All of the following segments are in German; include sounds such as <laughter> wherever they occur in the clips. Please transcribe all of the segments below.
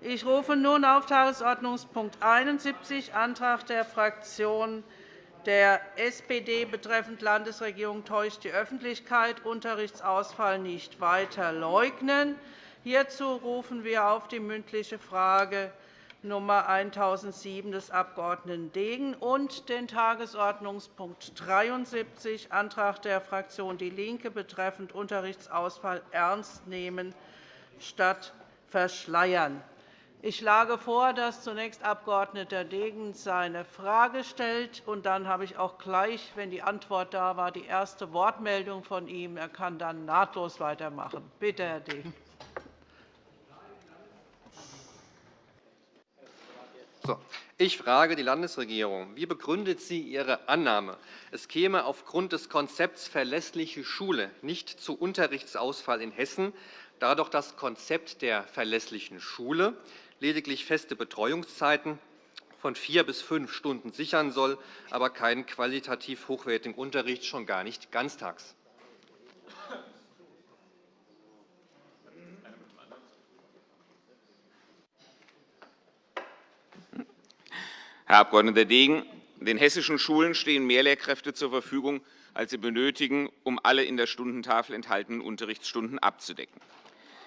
Ich rufe nun auf Tagesordnungspunkt 71, Antrag der Fraktion der SPD betreffend Landesregierung täuscht die Öffentlichkeit, Unterrichtsausfall nicht weiter leugnen. Hierzu rufen wir auf die mündliche Frage Nummer 1007 des Abg. Degen und den Tagesordnungspunkt 73, Antrag der Fraktion DIE LINKE betreffend Unterrichtsausfall ernst nehmen statt verschleiern. Ich schlage vor, dass zunächst Abg. Degen seine Frage stellt. und Dann habe ich auch gleich, wenn die Antwort da war, die erste Wortmeldung von ihm. Er kann dann nahtlos weitermachen. Bitte, Herr Degen. Ich frage die Landesregierung. Wie begründet sie ihre Annahme, es käme aufgrund des Konzepts Verlässliche Schule nicht zu Unterrichtsausfall in Hessen, da doch das Konzept der verlässlichen Schule lediglich feste Betreuungszeiten von vier bis fünf Stunden sichern soll, aber keinen qualitativ hochwertigen Unterricht, schon gar nicht ganztags. Herr Abg. Degen, den hessischen Schulen stehen mehr Lehrkräfte zur Verfügung, als sie benötigen, um alle in der Stundentafel enthaltenen Unterrichtsstunden abzudecken.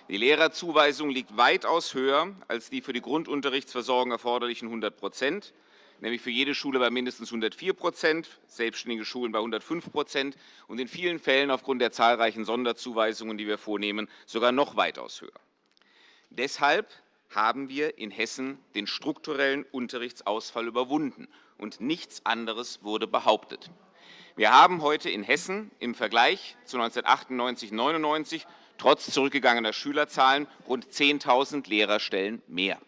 Die Lehrerzuweisung liegt weitaus höher als die für die Grundunterrichtsversorgung erforderlichen 100% nämlich für jede Schule bei mindestens 104% selbstständige Schulen bei 105% und in vielen Fällen aufgrund der zahlreichen Sonderzuweisungen, die wir vornehmen, sogar noch weitaus höher. Deshalb haben wir in Hessen den strukturellen Unterrichtsausfall überwunden, und nichts anderes wurde behauptet. Wir haben heute in Hessen im Vergleich zu 1998-99 trotz zurückgegangener Schülerzahlen rund 10.000 Lehrerstellen mehr.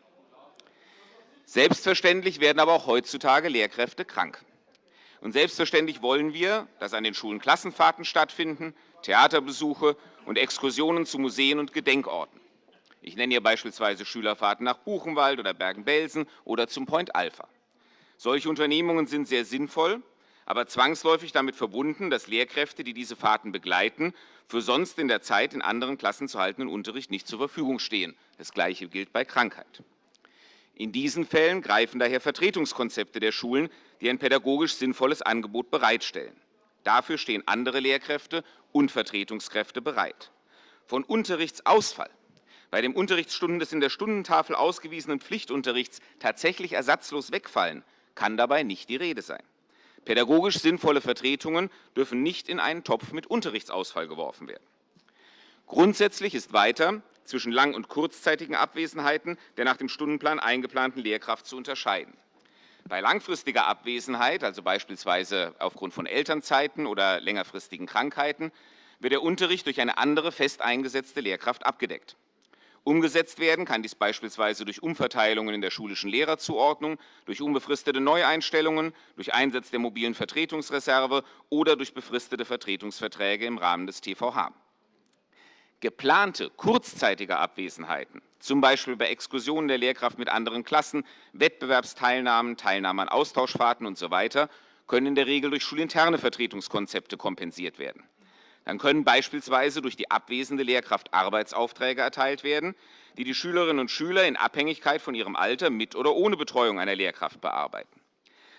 Selbstverständlich werden aber auch heutzutage Lehrkräfte krank. Und selbstverständlich wollen wir, dass an den Schulen Klassenfahrten stattfinden, Theaterbesuche und Exkursionen zu Museen und Gedenkorten. Ich nenne hier beispielsweise Schülerfahrten nach Buchenwald oder Bergen-Belsen oder zum Point Alpha. Solche Unternehmungen sind sehr sinnvoll, aber zwangsläufig damit verbunden, dass Lehrkräfte, die diese Fahrten begleiten, für sonst in der Zeit in anderen Klassen zu haltenden Unterricht nicht zur Verfügung stehen. Das Gleiche gilt bei Krankheit. In diesen Fällen greifen daher Vertretungskonzepte der Schulen, die ein pädagogisch sinnvolles Angebot bereitstellen. Dafür stehen andere Lehrkräfte und Vertretungskräfte bereit. Von Unterrichtsausfall bei dem Unterrichtsstunden des in der Stundentafel ausgewiesenen Pflichtunterrichts tatsächlich ersatzlos wegfallen, kann dabei nicht die Rede sein. Pädagogisch sinnvolle Vertretungen dürfen nicht in einen Topf mit Unterrichtsausfall geworfen werden. Grundsätzlich ist weiter zwischen lang- und kurzzeitigen Abwesenheiten der nach dem Stundenplan eingeplanten Lehrkraft zu unterscheiden. Bei langfristiger Abwesenheit, also beispielsweise aufgrund von Elternzeiten oder längerfristigen Krankheiten, wird der Unterricht durch eine andere fest eingesetzte Lehrkraft abgedeckt. Umgesetzt werden kann dies beispielsweise durch Umverteilungen in der schulischen Lehrerzuordnung, durch unbefristete Neueinstellungen, durch Einsatz der mobilen Vertretungsreserve oder durch befristete Vertretungsverträge im Rahmen des TVH. Geplante kurzzeitige Abwesenheiten, z. B. bei Exkursionen der Lehrkraft mit anderen Klassen, Wettbewerbsteilnahmen, Teilnahme an Austauschfahrten usw., können in der Regel durch schulinterne Vertretungskonzepte kompensiert werden. Dann können beispielsweise durch die abwesende Lehrkraft Arbeitsaufträge erteilt werden, die die Schülerinnen und Schüler in Abhängigkeit von ihrem Alter mit oder ohne Betreuung einer Lehrkraft bearbeiten.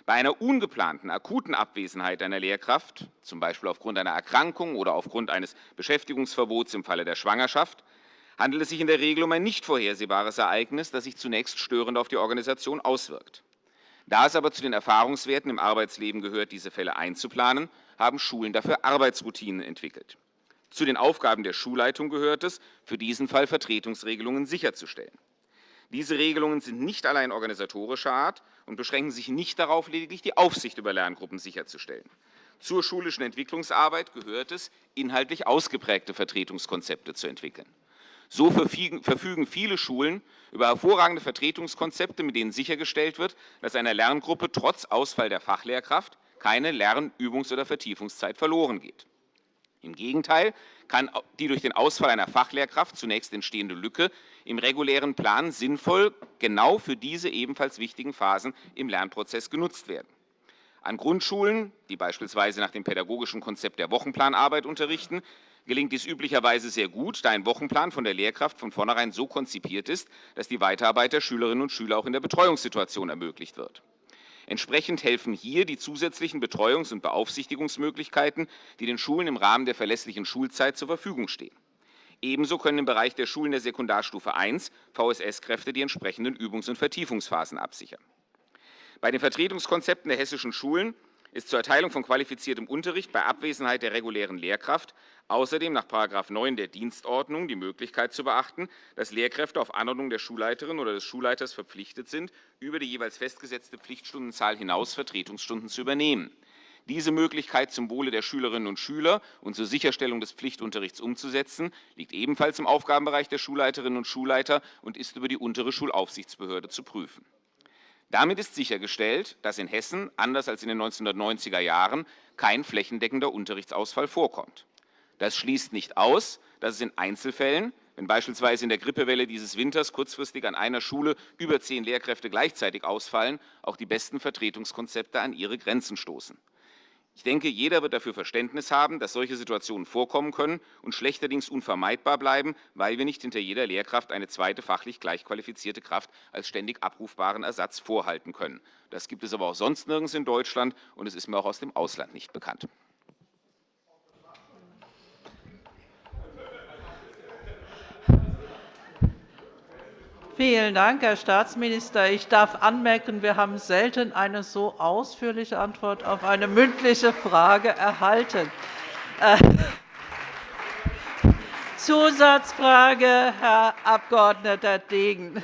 Bei einer ungeplanten, akuten Abwesenheit einer Lehrkraft, z. B. aufgrund einer Erkrankung oder aufgrund eines Beschäftigungsverbots im Falle der Schwangerschaft, handelt es sich in der Regel um ein nicht vorhersehbares Ereignis, das sich zunächst störend auf die Organisation auswirkt. Da es aber zu den Erfahrungswerten im Arbeitsleben gehört, diese Fälle einzuplanen, haben Schulen dafür Arbeitsroutinen entwickelt. Zu den Aufgaben der Schulleitung gehört es, für diesen Fall Vertretungsregelungen sicherzustellen. Diese Regelungen sind nicht allein organisatorischer Art und beschränken sich nicht darauf, lediglich die Aufsicht über Lerngruppen sicherzustellen. Zur schulischen Entwicklungsarbeit gehört es, inhaltlich ausgeprägte Vertretungskonzepte zu entwickeln. So verfügen viele Schulen über hervorragende Vertretungskonzepte, mit denen sichergestellt wird, dass einer Lerngruppe trotz Ausfall der Fachlehrkraft keine Lern-, Übungs- oder Vertiefungszeit verloren geht. Im Gegenteil kann die durch den Ausfall einer Fachlehrkraft zunächst entstehende Lücke im regulären Plan sinnvoll genau für diese ebenfalls wichtigen Phasen im Lernprozess genutzt werden. An Grundschulen, die beispielsweise nach dem pädagogischen Konzept der Wochenplanarbeit unterrichten, gelingt dies üblicherweise sehr gut, da ein Wochenplan von der Lehrkraft von vornherein so konzipiert ist, dass die Weiterarbeit der Schülerinnen und Schüler auch in der Betreuungssituation ermöglicht wird. Entsprechend helfen hier die zusätzlichen Betreuungs- und Beaufsichtigungsmöglichkeiten, die den Schulen im Rahmen der verlässlichen Schulzeit zur Verfügung stehen. Ebenso können im Bereich der Schulen der Sekundarstufe I VSS-Kräfte die entsprechenden Übungs- und Vertiefungsphasen absichern. Bei den Vertretungskonzepten der hessischen Schulen ist zur Erteilung von qualifiziertem Unterricht bei Abwesenheit der regulären Lehrkraft außerdem nach § 9 der Dienstordnung die Möglichkeit zu beachten, dass Lehrkräfte auf Anordnung der Schulleiterin oder des Schulleiters verpflichtet sind, über die jeweils festgesetzte Pflichtstundenzahl hinaus Vertretungsstunden zu übernehmen. Diese Möglichkeit zum Wohle der Schülerinnen und Schüler und zur Sicherstellung des Pflichtunterrichts umzusetzen, liegt ebenfalls im Aufgabenbereich der Schulleiterinnen und Schulleiter und ist über die untere Schulaufsichtsbehörde zu prüfen. Damit ist sichergestellt, dass in Hessen, anders als in den 1990er Jahren, kein flächendeckender Unterrichtsausfall vorkommt. Das schließt nicht aus, dass es in Einzelfällen, wenn beispielsweise in der Grippewelle dieses Winters kurzfristig an einer Schule über zehn Lehrkräfte gleichzeitig ausfallen, auch die besten Vertretungskonzepte an ihre Grenzen stoßen. Ich denke, jeder wird dafür Verständnis haben, dass solche Situationen vorkommen können und schlechterdings unvermeidbar bleiben, weil wir nicht hinter jeder Lehrkraft eine zweite fachlich gleich qualifizierte Kraft als ständig abrufbaren Ersatz vorhalten können. Das gibt es aber auch sonst nirgends in Deutschland, und es ist mir auch aus dem Ausland nicht bekannt. Vielen Dank, Herr Staatsminister. Ich darf anmerken, wir haben selten eine so ausführliche Antwort auf eine mündliche Frage erhalten. Äh, Zusatzfrage, Herr Abg. Degen.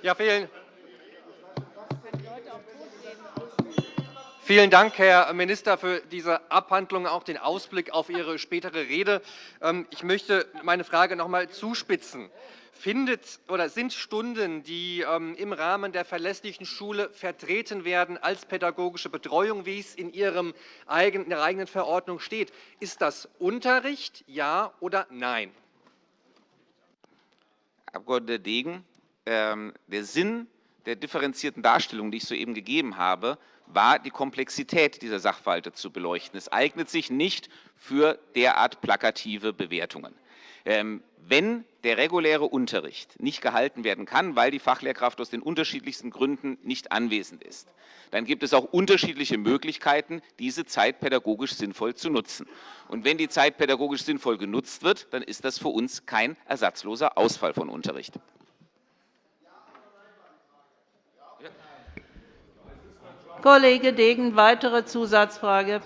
Ja, vielen, Vielen Dank, Herr Minister, für diese Abhandlung, auch den Ausblick auf Ihre spätere Rede. Ähm, ich möchte meine Frage noch einmal zuspitzen. Findet oder sind Stunden, die ähm, im Rahmen der verlässlichen Schule vertreten werden als pädagogische Betreuung, wie es in, Ihrem in Ihrer eigenen Verordnung steht, ist das Unterricht, ja oder nein? Herr Abg. Degen, ähm, der Sinn der differenzierten Darstellung, die ich soeben gegeben habe, war, die Komplexität dieser Sachverhalte zu beleuchten. Es eignet sich nicht für derart plakative Bewertungen. Ähm, wenn der reguläre Unterricht nicht gehalten werden kann, weil die Fachlehrkraft aus den unterschiedlichsten Gründen nicht anwesend ist, dann gibt es auch unterschiedliche Möglichkeiten, diese Zeit pädagogisch sinnvoll zu nutzen. Und wenn die Zeit pädagogisch sinnvoll genutzt wird, dann ist das für uns kein ersatzloser Ausfall von Unterricht. Kollege Degen, weitere Zusatzfrage.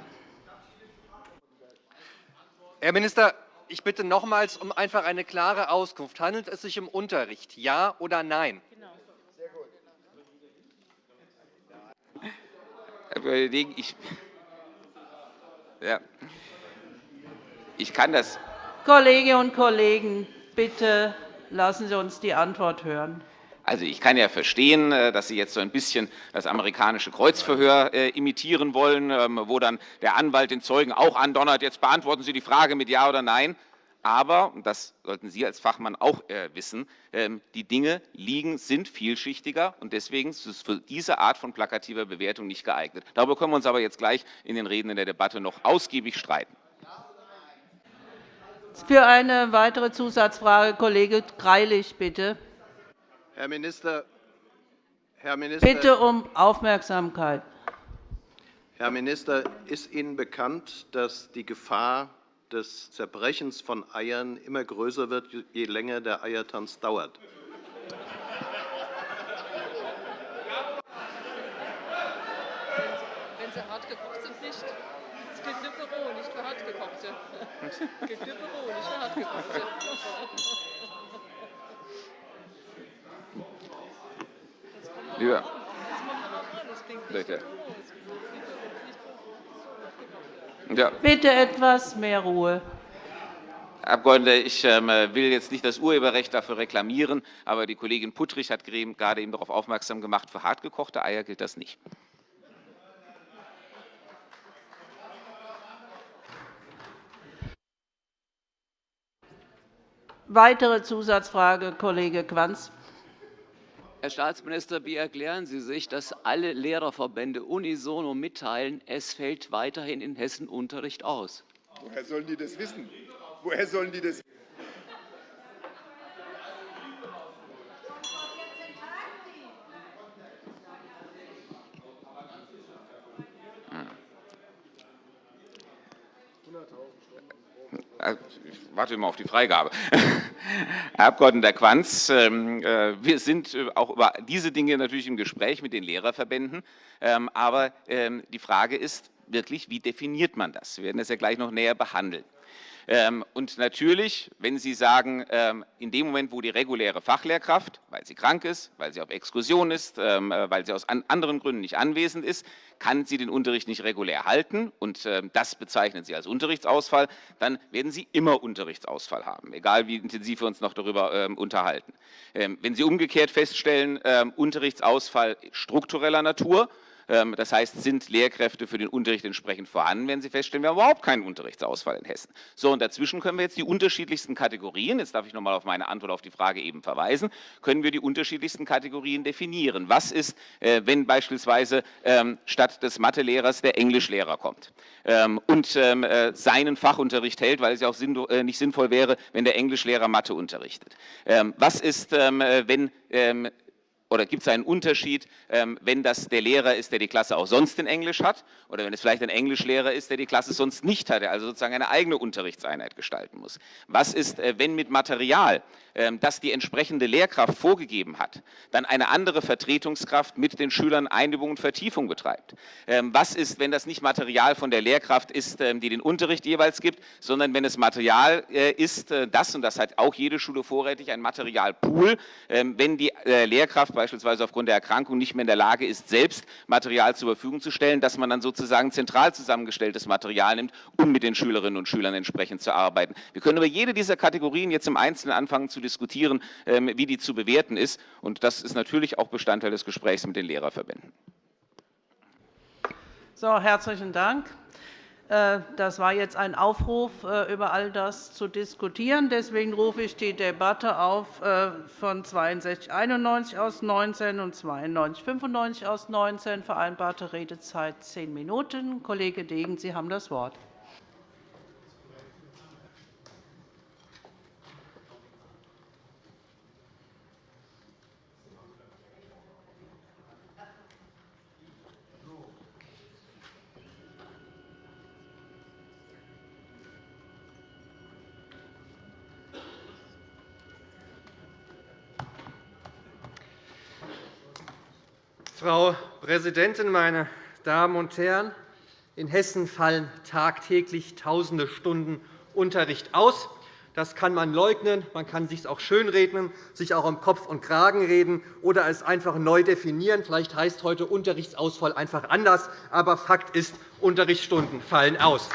Herr Minister, ich bitte nochmals um einfach eine klare Auskunft. Handelt es sich um Unterricht, ja oder nein? Herr Degen, ich, ja, ich kann das. Kolleginnen und Kollegen, bitte lassen Sie uns die Antwort hören. Also ich kann ja verstehen, äh, dass Sie jetzt so ein bisschen das amerikanische Kreuzverhör äh, imitieren wollen, ähm, wo dann der Anwalt den Zeugen auch andonnert, jetzt beantworten Sie die Frage mit Ja oder Nein. Aber, und das sollten Sie als Fachmann auch äh, wissen, ähm, die Dinge liegen, sind vielschichtiger und deswegen ist es für diese Art von plakativer Bewertung nicht geeignet. Darüber können wir uns aber jetzt gleich in den Reden in der Debatte noch ausgiebig streiten. Für eine weitere Zusatzfrage Kollege Greilich, bitte. Herr Minister, Herr Minister, Bitte um Aufmerksamkeit. Herr Minister, ist Ihnen bekannt, dass die Gefahr des Zerbrechens von Eiern immer größer wird, je länger der Eiertanz dauert? Wenn sie hart gekocht sind, nicht. Es gilt nur für roh, nicht für hart gekochte. <laughs> Es gilt nur für roh, nicht für hart gekochte. Lieber. Bitte. Ja. Bitte etwas mehr Ruhe. Herr Abgeordneter, ich ähm, will jetzt nicht das Urheberrecht dafür reklamieren, aber die Kollegin Puttrich hat gerade eben darauf aufmerksam gemacht, für hartgekochte Eier gilt das nicht. Weitere Zusatzfrage, Kollege Quanz. Herr Staatsminister, wie erklären Sie sich, dass alle Lehrerverbände unisono mitteilen, es fällt weiterhin in Hessen Unterricht aus? Woher sollen die das wissen? Woher sollen die das Ich warte immer auf die Freigabe. <laughs> Herr Abg. Quanz, ähm, äh, wir sind äh, auch über diese Dinge natürlich im Gespräch mit den Lehrerverbänden. Ähm, aber ähm, die Frage ist wirklich, wie definiert man das? Wir werden das ja gleich noch näher behandeln. Ähm, und natürlich, wenn Sie sagen, ähm, in dem Moment, wo die reguläre Fachlehrkraft, weil sie krank ist, weil sie auf Exkursion ist, ähm, äh, weil sie aus anderen Gründen nicht anwesend ist, kann sie den Unterricht nicht regulär halten und das bezeichnen Sie als Unterrichtsausfall, dann werden Sie immer Unterrichtsausfall haben, egal wie intensiv wir uns noch darüber unterhalten. Wenn Sie umgekehrt feststellen, Unterrichtsausfall struktureller Natur, das heißt, sind Lehrkräfte für den Unterricht entsprechend vorhanden, wenn Sie feststellen, wir haben überhaupt keinen Unterrichtsausfall in Hessen. So, und dazwischen können wir jetzt die unterschiedlichsten Kategorien, jetzt darf ich noch mal auf meine Antwort auf die Frage eben verweisen, können wir die unterschiedlichsten Kategorien definieren. Was ist, äh, wenn beispielsweise ähm, statt des Mathelehrers der Englischlehrer kommt ähm, und äh, seinen Fachunterricht hält, weil es ja auch äh, nicht sinnvoll wäre, wenn der Englischlehrer Mathe unterrichtet? Was ist, wenn oder gibt es einen Unterschied, ähm, wenn das der Lehrer ist, der die Klasse auch sonst in Englisch hat oder wenn es vielleicht ein Englischlehrer ist, der die Klasse sonst nicht hat, der also sozusagen eine eigene Unterrichtseinheit gestalten muss? Was ist, äh, wenn mit Material, ähm, das die entsprechende Lehrkraft vorgegeben hat, dann eine andere Vertretungskraft mit den Schülern Einübung und Vertiefung betreibt? Ähm, was ist, wenn das nicht Material von der Lehrkraft ist, die den Unterricht jeweils gibt, sondern wenn es Material äh, ist, äh, das, und das hat auch jede Schule vorrätig, ein Materialpool, wenn die Lehrkraft beispielsweise aufgrund der Erkrankung nicht mehr in der Lage ist, selbst Material zur Verfügung zu stellen, dass man dann sozusagen zentral zusammengestelltes Material nimmt, um mit den Schülerinnen und Schülern entsprechend zu arbeiten. Wir können über jede dieser Kategorien jetzt im Einzelnen anfangen zu diskutieren, ähm, wie die zu bewerten ist. Und das ist natürlich auch Bestandteil des Gesprächs mit den Lehrerverbänden. So, herzlichen Dank. Äh, das war jetzt ein Aufruf, äh, über all das zu diskutieren. Deswegen rufe ich die Debatte auf äh, von 6291 aus 19 und 9295 aus 19. Vereinbarte Redezeit zehn Minuten. Kollege Degen, Sie haben das Wort. Frau Präsidentin, meine Damen und Herren! In Hessen fallen tagtäglich Tausende Stunden Unterricht aus. Das kann man leugnen, man kann es sich auch schönreden, sich auch um Kopf und Kragen reden oder es einfach neu definieren. Vielleicht heißt heute Unterrichtsausfall einfach anders, aber Fakt ist, Unterrichtsstunden fallen aus.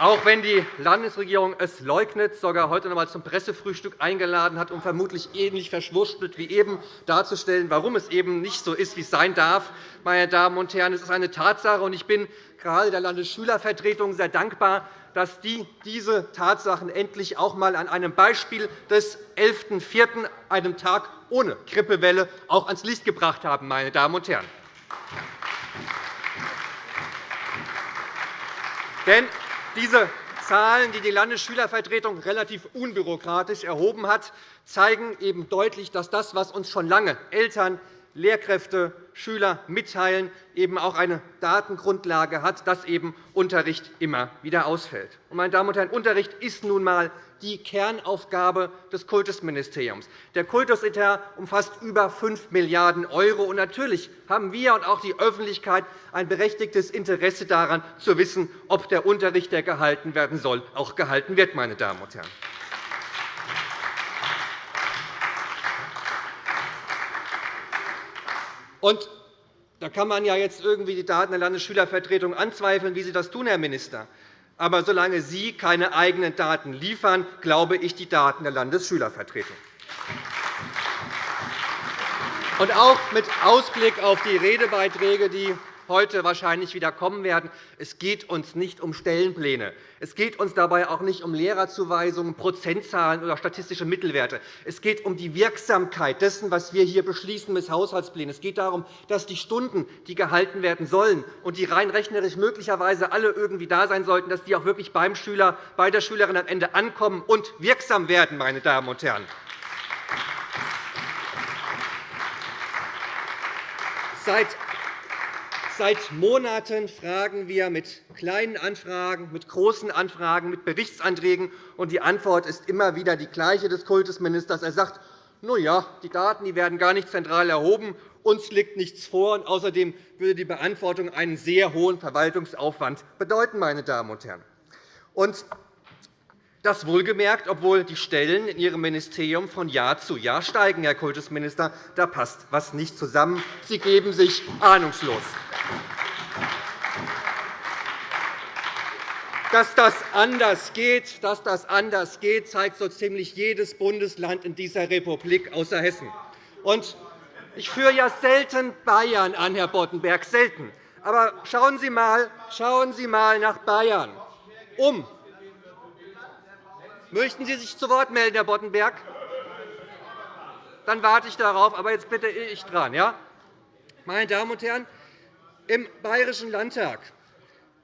Auch wenn die Landesregierung es leugnet, sogar heute noch einmal zum Pressefrühstück eingeladen hat, um vermutlich ähnlich verschwurschtelt wie eben darzustellen, warum es eben nicht so ist, wie es sein darf. Meine Damen und Herren, es ist eine Tatsache, und ich bin gerade der Landesschülervertretung sehr dankbar, dass die diese Tatsachen endlich auch einmal an einem Beispiel des 11.04., einem Tag ohne Grippewelle, auch ans Licht gebracht haben. Meine Damen und Herren. Denn diese Zahlen, die die Landesschülervertretung relativ unbürokratisch erhoben hat, zeigen eben deutlich, dass das, was uns schon lange Eltern, Lehrkräfte, Schüler mitteilen, eben auch eine Datengrundlage hat, dass eben Unterricht immer wieder ausfällt. Meine Damen und Herren, Unterricht ist nun einmal die Kernaufgabe des Kultusministeriums. Der Kultusetat umfasst über 5 Milliarden €. Und natürlich haben wir und auch die Öffentlichkeit ein berechtigtes Interesse daran, zu wissen, ob der Unterricht, der gehalten werden soll, auch gehalten wird. Meine Damen und Herren. Und da kann man ja jetzt irgendwie die Daten der Landesschülervertretung anzweifeln, wie Sie das tun, Herr Minister. Aber solange Sie keine eigenen Daten liefern, glaube ich die Daten der Landesschülervertretung. Und auch mit Ausblick auf die Redebeiträge, die heute wahrscheinlich wieder kommen werden. Es geht uns nicht um Stellenpläne. Es geht uns dabei auch nicht um Lehrerzuweisungen, Prozentzahlen oder statistische Mittelwerte. Es geht um die Wirksamkeit dessen, was wir hier beschließen mit Haushaltsplänen. Es geht darum, dass die Stunden, die gehalten werden sollen und die rein rechnerisch möglicherweise alle irgendwie da sein sollten, dass die auch wirklich beim Schüler, bei der Schülerin am Ende ankommen und wirksam werden. Meine Damen und Herren. Seit Seit Monaten fragen wir mit kleinen Anfragen, mit großen Anfragen, mit Berichtsanträgen, und die Antwort ist immer wieder die gleiche des Kultusministers. Er sagt, na ja, die Daten werden gar nicht zentral erhoben, uns liegt nichts vor, und außerdem würde die Beantwortung einen sehr hohen Verwaltungsaufwand bedeuten. Meine Damen und Herren. Und das wohlgemerkt, obwohl die Stellen in Ihrem Ministerium von Jahr zu Jahr steigen, Herr Kultusminister. Da passt etwas nicht zusammen. Sie geben sich ahnungslos. Dass das anders geht, dass das anders geht zeigt so ziemlich jedes Bundesland in dieser Republik außer Hessen. Und ich führe ja selten Bayern an, Herr Boddenberg, selten. Aber schauen Sie einmal, schauen Sie mal nach Bayern um. Möchten Sie sich zu Wort melden, Herr Boddenberg? Dann warte ich darauf. Aber jetzt bitte ich dran. Ja? Meine Damen und Herren, im Bayerischen Landtag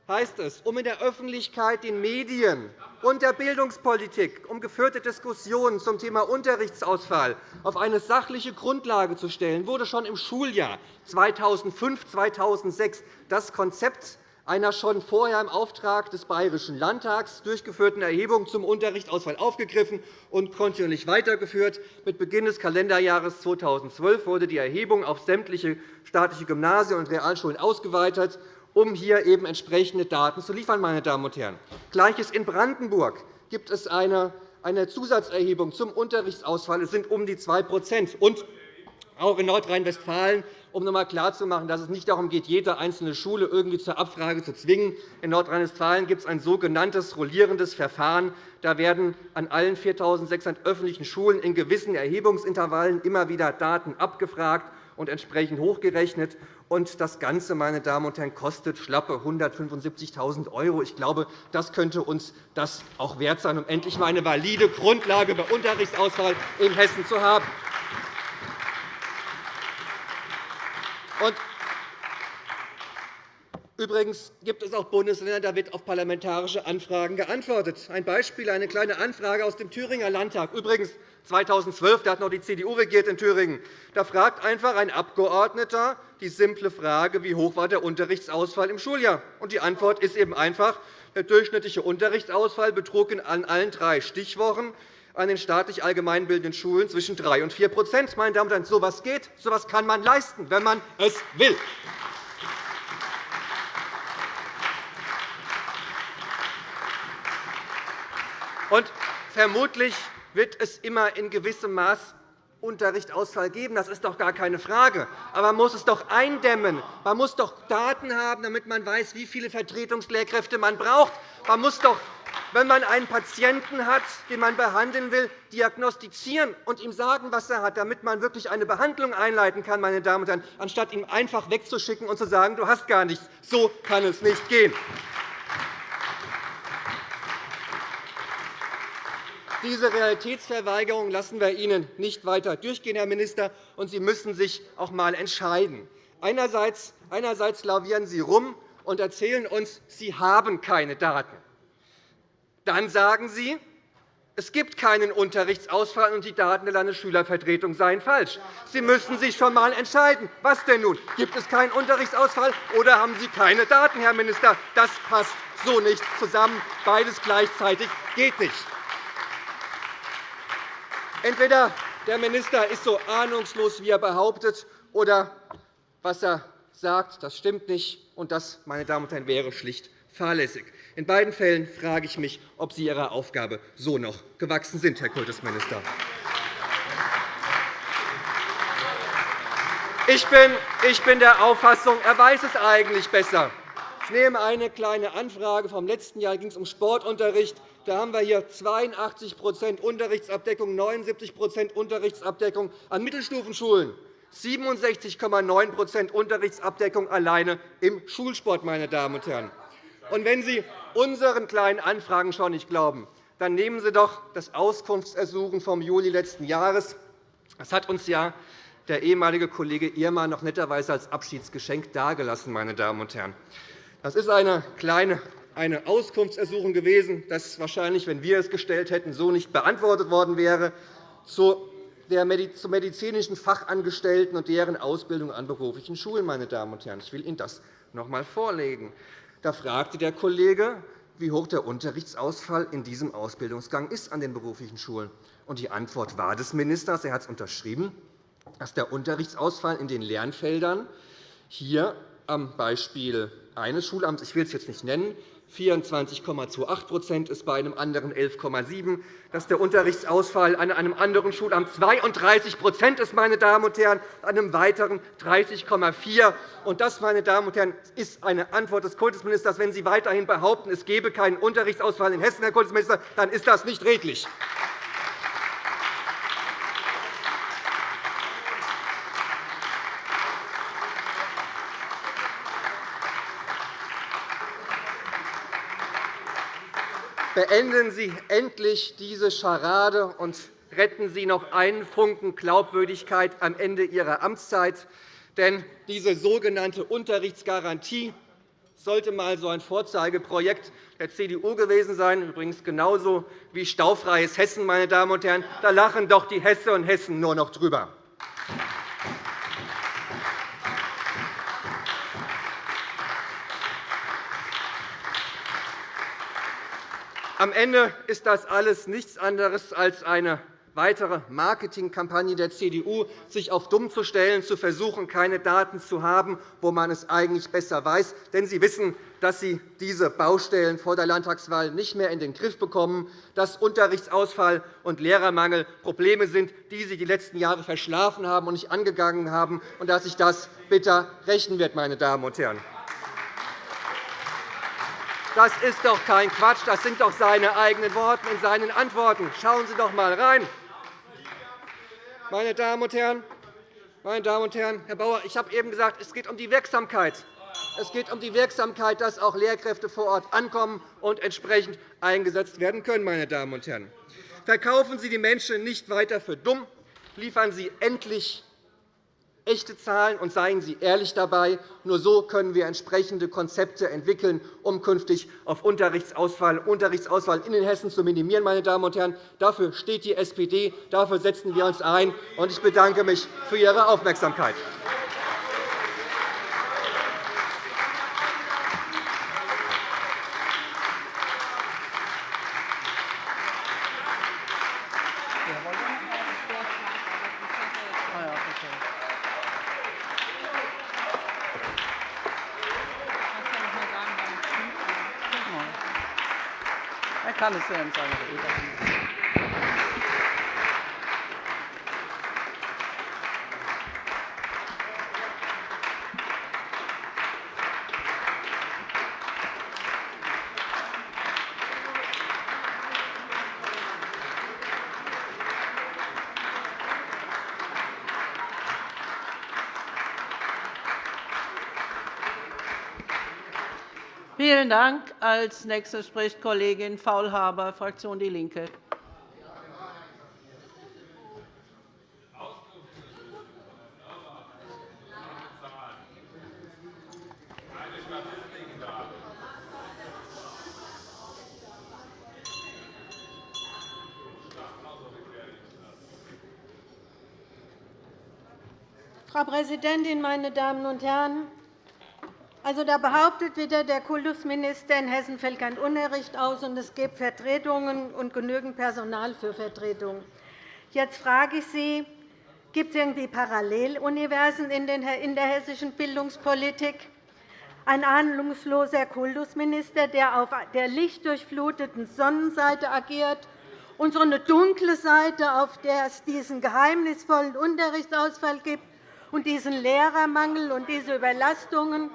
heißt es, um in der Öffentlichkeit, den Medien und der Bildungspolitik um geführte Diskussionen zum Thema Unterrichtsausfall auf eine sachliche Grundlage zu stellen, wurde schon im Schuljahr 2005-2006 das Konzept einer schon vorher im Auftrag des Bayerischen Landtags durchgeführten Erhebung zum Unterrichtsausfall aufgegriffen und kontinuierlich weitergeführt. Mit Beginn des Kalenderjahres 2012 wurde die Erhebung auf sämtliche staatliche Gymnasien und Realschulen ausgeweitet, um hier eben entsprechende Daten zu liefern. Meine Damen und Herren. Gleiches in Brandenburg gibt es eine Zusatzerhebung zum Unterrichtsausfall. Es sind um die 2 und auch in Nordrhein-Westfalen um noch einmal klarzumachen, dass es nicht darum geht, jede einzelne Schule irgendwie zur Abfrage zu zwingen. In Nordrhein-Westfalen gibt es ein sogenanntes rollierendes Verfahren. Da werden an allen 4.600 öffentlichen Schulen in gewissen Erhebungsintervallen immer wieder Daten abgefragt und entsprechend hochgerechnet. Und das Ganze, meine Damen und Herren, kostet schlappe 175.000 €. Ich glaube, das könnte uns das auch wert sein, um endlich einmal eine valide Grundlage bei Unterrichtsausfall in Hessen zu haben. Übrigens gibt es auch Bundesländer, da wird auf parlamentarische Anfragen geantwortet. Ein Beispiel, eine kleine Anfrage aus dem Thüringer Landtag. Übrigens 2012, da hat noch die CDU regiert in Thüringen. Da fragt einfach ein Abgeordneter die simple Frage, wie hoch war der Unterrichtsausfall im Schuljahr? Und die Antwort ist eben einfach, der durchschnittliche Unterrichtsausfall betrug in allen drei Stichwochen an den staatlich allgemeinbildenden Schulen zwischen 3 und 4% Meine Damen und Herren, so etwas geht, so etwas kann man leisten, wenn man es will. Und vermutlich wird es immer in gewissem Maß Unterrichtsausfall geben. Das ist doch gar keine Frage. Aber man muss es doch eindämmen. Man muss doch Daten haben, damit man weiß, wie viele Vertretungslehrkräfte man braucht. Man muss doch wenn man einen Patienten hat, den man behandeln will, diagnostizieren und ihm sagen, was er hat, damit man wirklich eine Behandlung einleiten kann, meine Damen und Herren, anstatt ihn einfach wegzuschicken und zu sagen, du hast gar nichts. So kann es nicht gehen. Diese Realitätsverweigerung lassen wir Ihnen nicht weiter durchgehen, Herr Minister, und Sie müssen sich auch einmal entscheiden. Einerseits, einerseits lavieren Sie rum und erzählen uns, Sie haben keine Daten. Dann sagen Sie, es gibt keinen Unterrichtsausfall, und die Daten der Landesschülervertretung seien falsch. Sie müssen sich schon einmal entscheiden. Was denn nun? Gibt es keinen Unterrichtsausfall, oder haben Sie keine Daten, Herr Minister? Das passt so nicht zusammen. Beides gleichzeitig geht nicht. Entweder der Minister ist so ahnungslos, wie er behauptet, oder was er sagt, das stimmt nicht. Und das, meine Damen und Herren, wäre schlicht fahrlässig. In beiden Fällen frage ich mich, ob Sie Ihrer Aufgabe so noch gewachsen sind, Herr Kultusminister. Ich bin der Auffassung, er weiß es eigentlich besser. Ich nehme eine kleine Anfrage vom letzten Jahr, da ging es um Sportunterricht. Da haben wir hier 82% Unterrichtsabdeckung, 79% Unterrichtsabdeckung an Mittelstufenschulen. 67,9% Unterrichtsabdeckung alleine im Schulsport. Meine Damen und Herren. Und wenn Sie unseren kleinen Anfragen schon nicht glauben, dann nehmen Sie doch das Auskunftsersuchen vom Juli letzten Jahres. Das hat uns ja der ehemalige Kollege Irmer noch netterweise als Abschiedsgeschenk dargelassen. Meine Damen und Herren. Das ist eine kleine eine Auskunftsersuchung gewesen, das wahrscheinlich, wenn wir es gestellt hätten, so nicht beantwortet worden wäre, zu medizinischen Fachangestellten und deren Ausbildung an beruflichen Schulen. Meine Damen und Herren. Ich will Ihnen das noch einmal vorlegen. Da fragte der Kollege, wie hoch der Unterrichtsausfall in diesem Ausbildungsgang ist an den beruflichen Schulen. ist. Die Antwort war des Ministers, er hat es unterschrieben, dass der Unterrichtsausfall in den Lernfeldern hier am Beispiel eines Schulamts, ich will es jetzt nicht nennen, 24,28% ist, bei einem anderen 11,7 dass der Unterrichtsausfall an einem anderen Schulamt 32% ist, meine Damen und Herren, an einem weiteren 30,4 Und Das, meine Damen und Herren, ist eine Antwort des Kultusministers. Wenn Sie weiterhin behaupten, es gebe keinen Unterrichtsausfall in Hessen, Herr Kultusminister, dann ist das nicht redlich. Beenden Sie endlich diese Scharade und retten Sie noch einen Funken Glaubwürdigkeit am Ende Ihrer Amtszeit. Denn diese sogenannte Unterrichtsgarantie sollte einmal so ein Vorzeigeprojekt der CDU gewesen sein, übrigens genauso wie staufreies Hessen. Meine Damen und Herren. Da lachen doch die Hesse und Hessen nur noch drüber. Am Ende ist das alles nichts anderes als eine weitere Marketingkampagne der CDU, sich auf dumm zu stellen, zu versuchen, keine Daten zu haben, wo man es eigentlich besser weiß. Denn Sie wissen, dass Sie diese Baustellen vor der Landtagswahl nicht mehr in den Griff bekommen, dass Unterrichtsausfall und Lehrermangel Probleme sind, die Sie die letzten Jahre verschlafen haben und nicht angegangen haben, und dass sich das bitter rächen wird. Meine Damen und Herren. Das ist doch kein Quatsch. Das sind doch seine eigenen Worte in seinen Antworten. Schauen Sie doch einmal rein. Meine Damen und Herren, meine Damen und Herren, Herr Bauer, ich habe eben gesagt, es geht um die Wirksamkeit. Es geht um die Wirksamkeit, dass auch Lehrkräfte vor Ort ankommen und entsprechend eingesetzt werden können. Meine Damen und Herren. Verkaufen Sie die Menschen nicht weiter für dumm. Liefern Sie endlich echte Zahlen und seien Sie ehrlich dabei. Nur so können wir entsprechende Konzepte entwickeln, um künftig auf Unterrichtsausfall, Unterrichtsausfall in den Hessen zu minimieren. Meine Damen und Herren. Dafür steht die SPD, dafür setzen wir uns ein. Ich bedanke mich für Ihre Aufmerksamkeit. Kann es ja Vielen Dank. Als Nächste spricht Kollegin Faulhaber, Fraktion DIE LINKE. Frau Präsidentin, meine Damen und Herren! Also, da behauptet wieder der Kultusminister, in Hessen fällt kein Unterricht aus, und es gibt Vertretungen und genügend Personal für Vertretungen. Jetzt frage ich Sie, gibt es irgendwie Paralleluniversen in der hessischen Bildungspolitik? Ein ahnungsloser Kultusminister, der auf der lichtdurchfluteten Sonnenseite agiert, und so eine dunkle Seite, auf der es diesen geheimnisvollen Unterrichtsausfall gibt und diesen Lehrermangel und diese Überlastungen.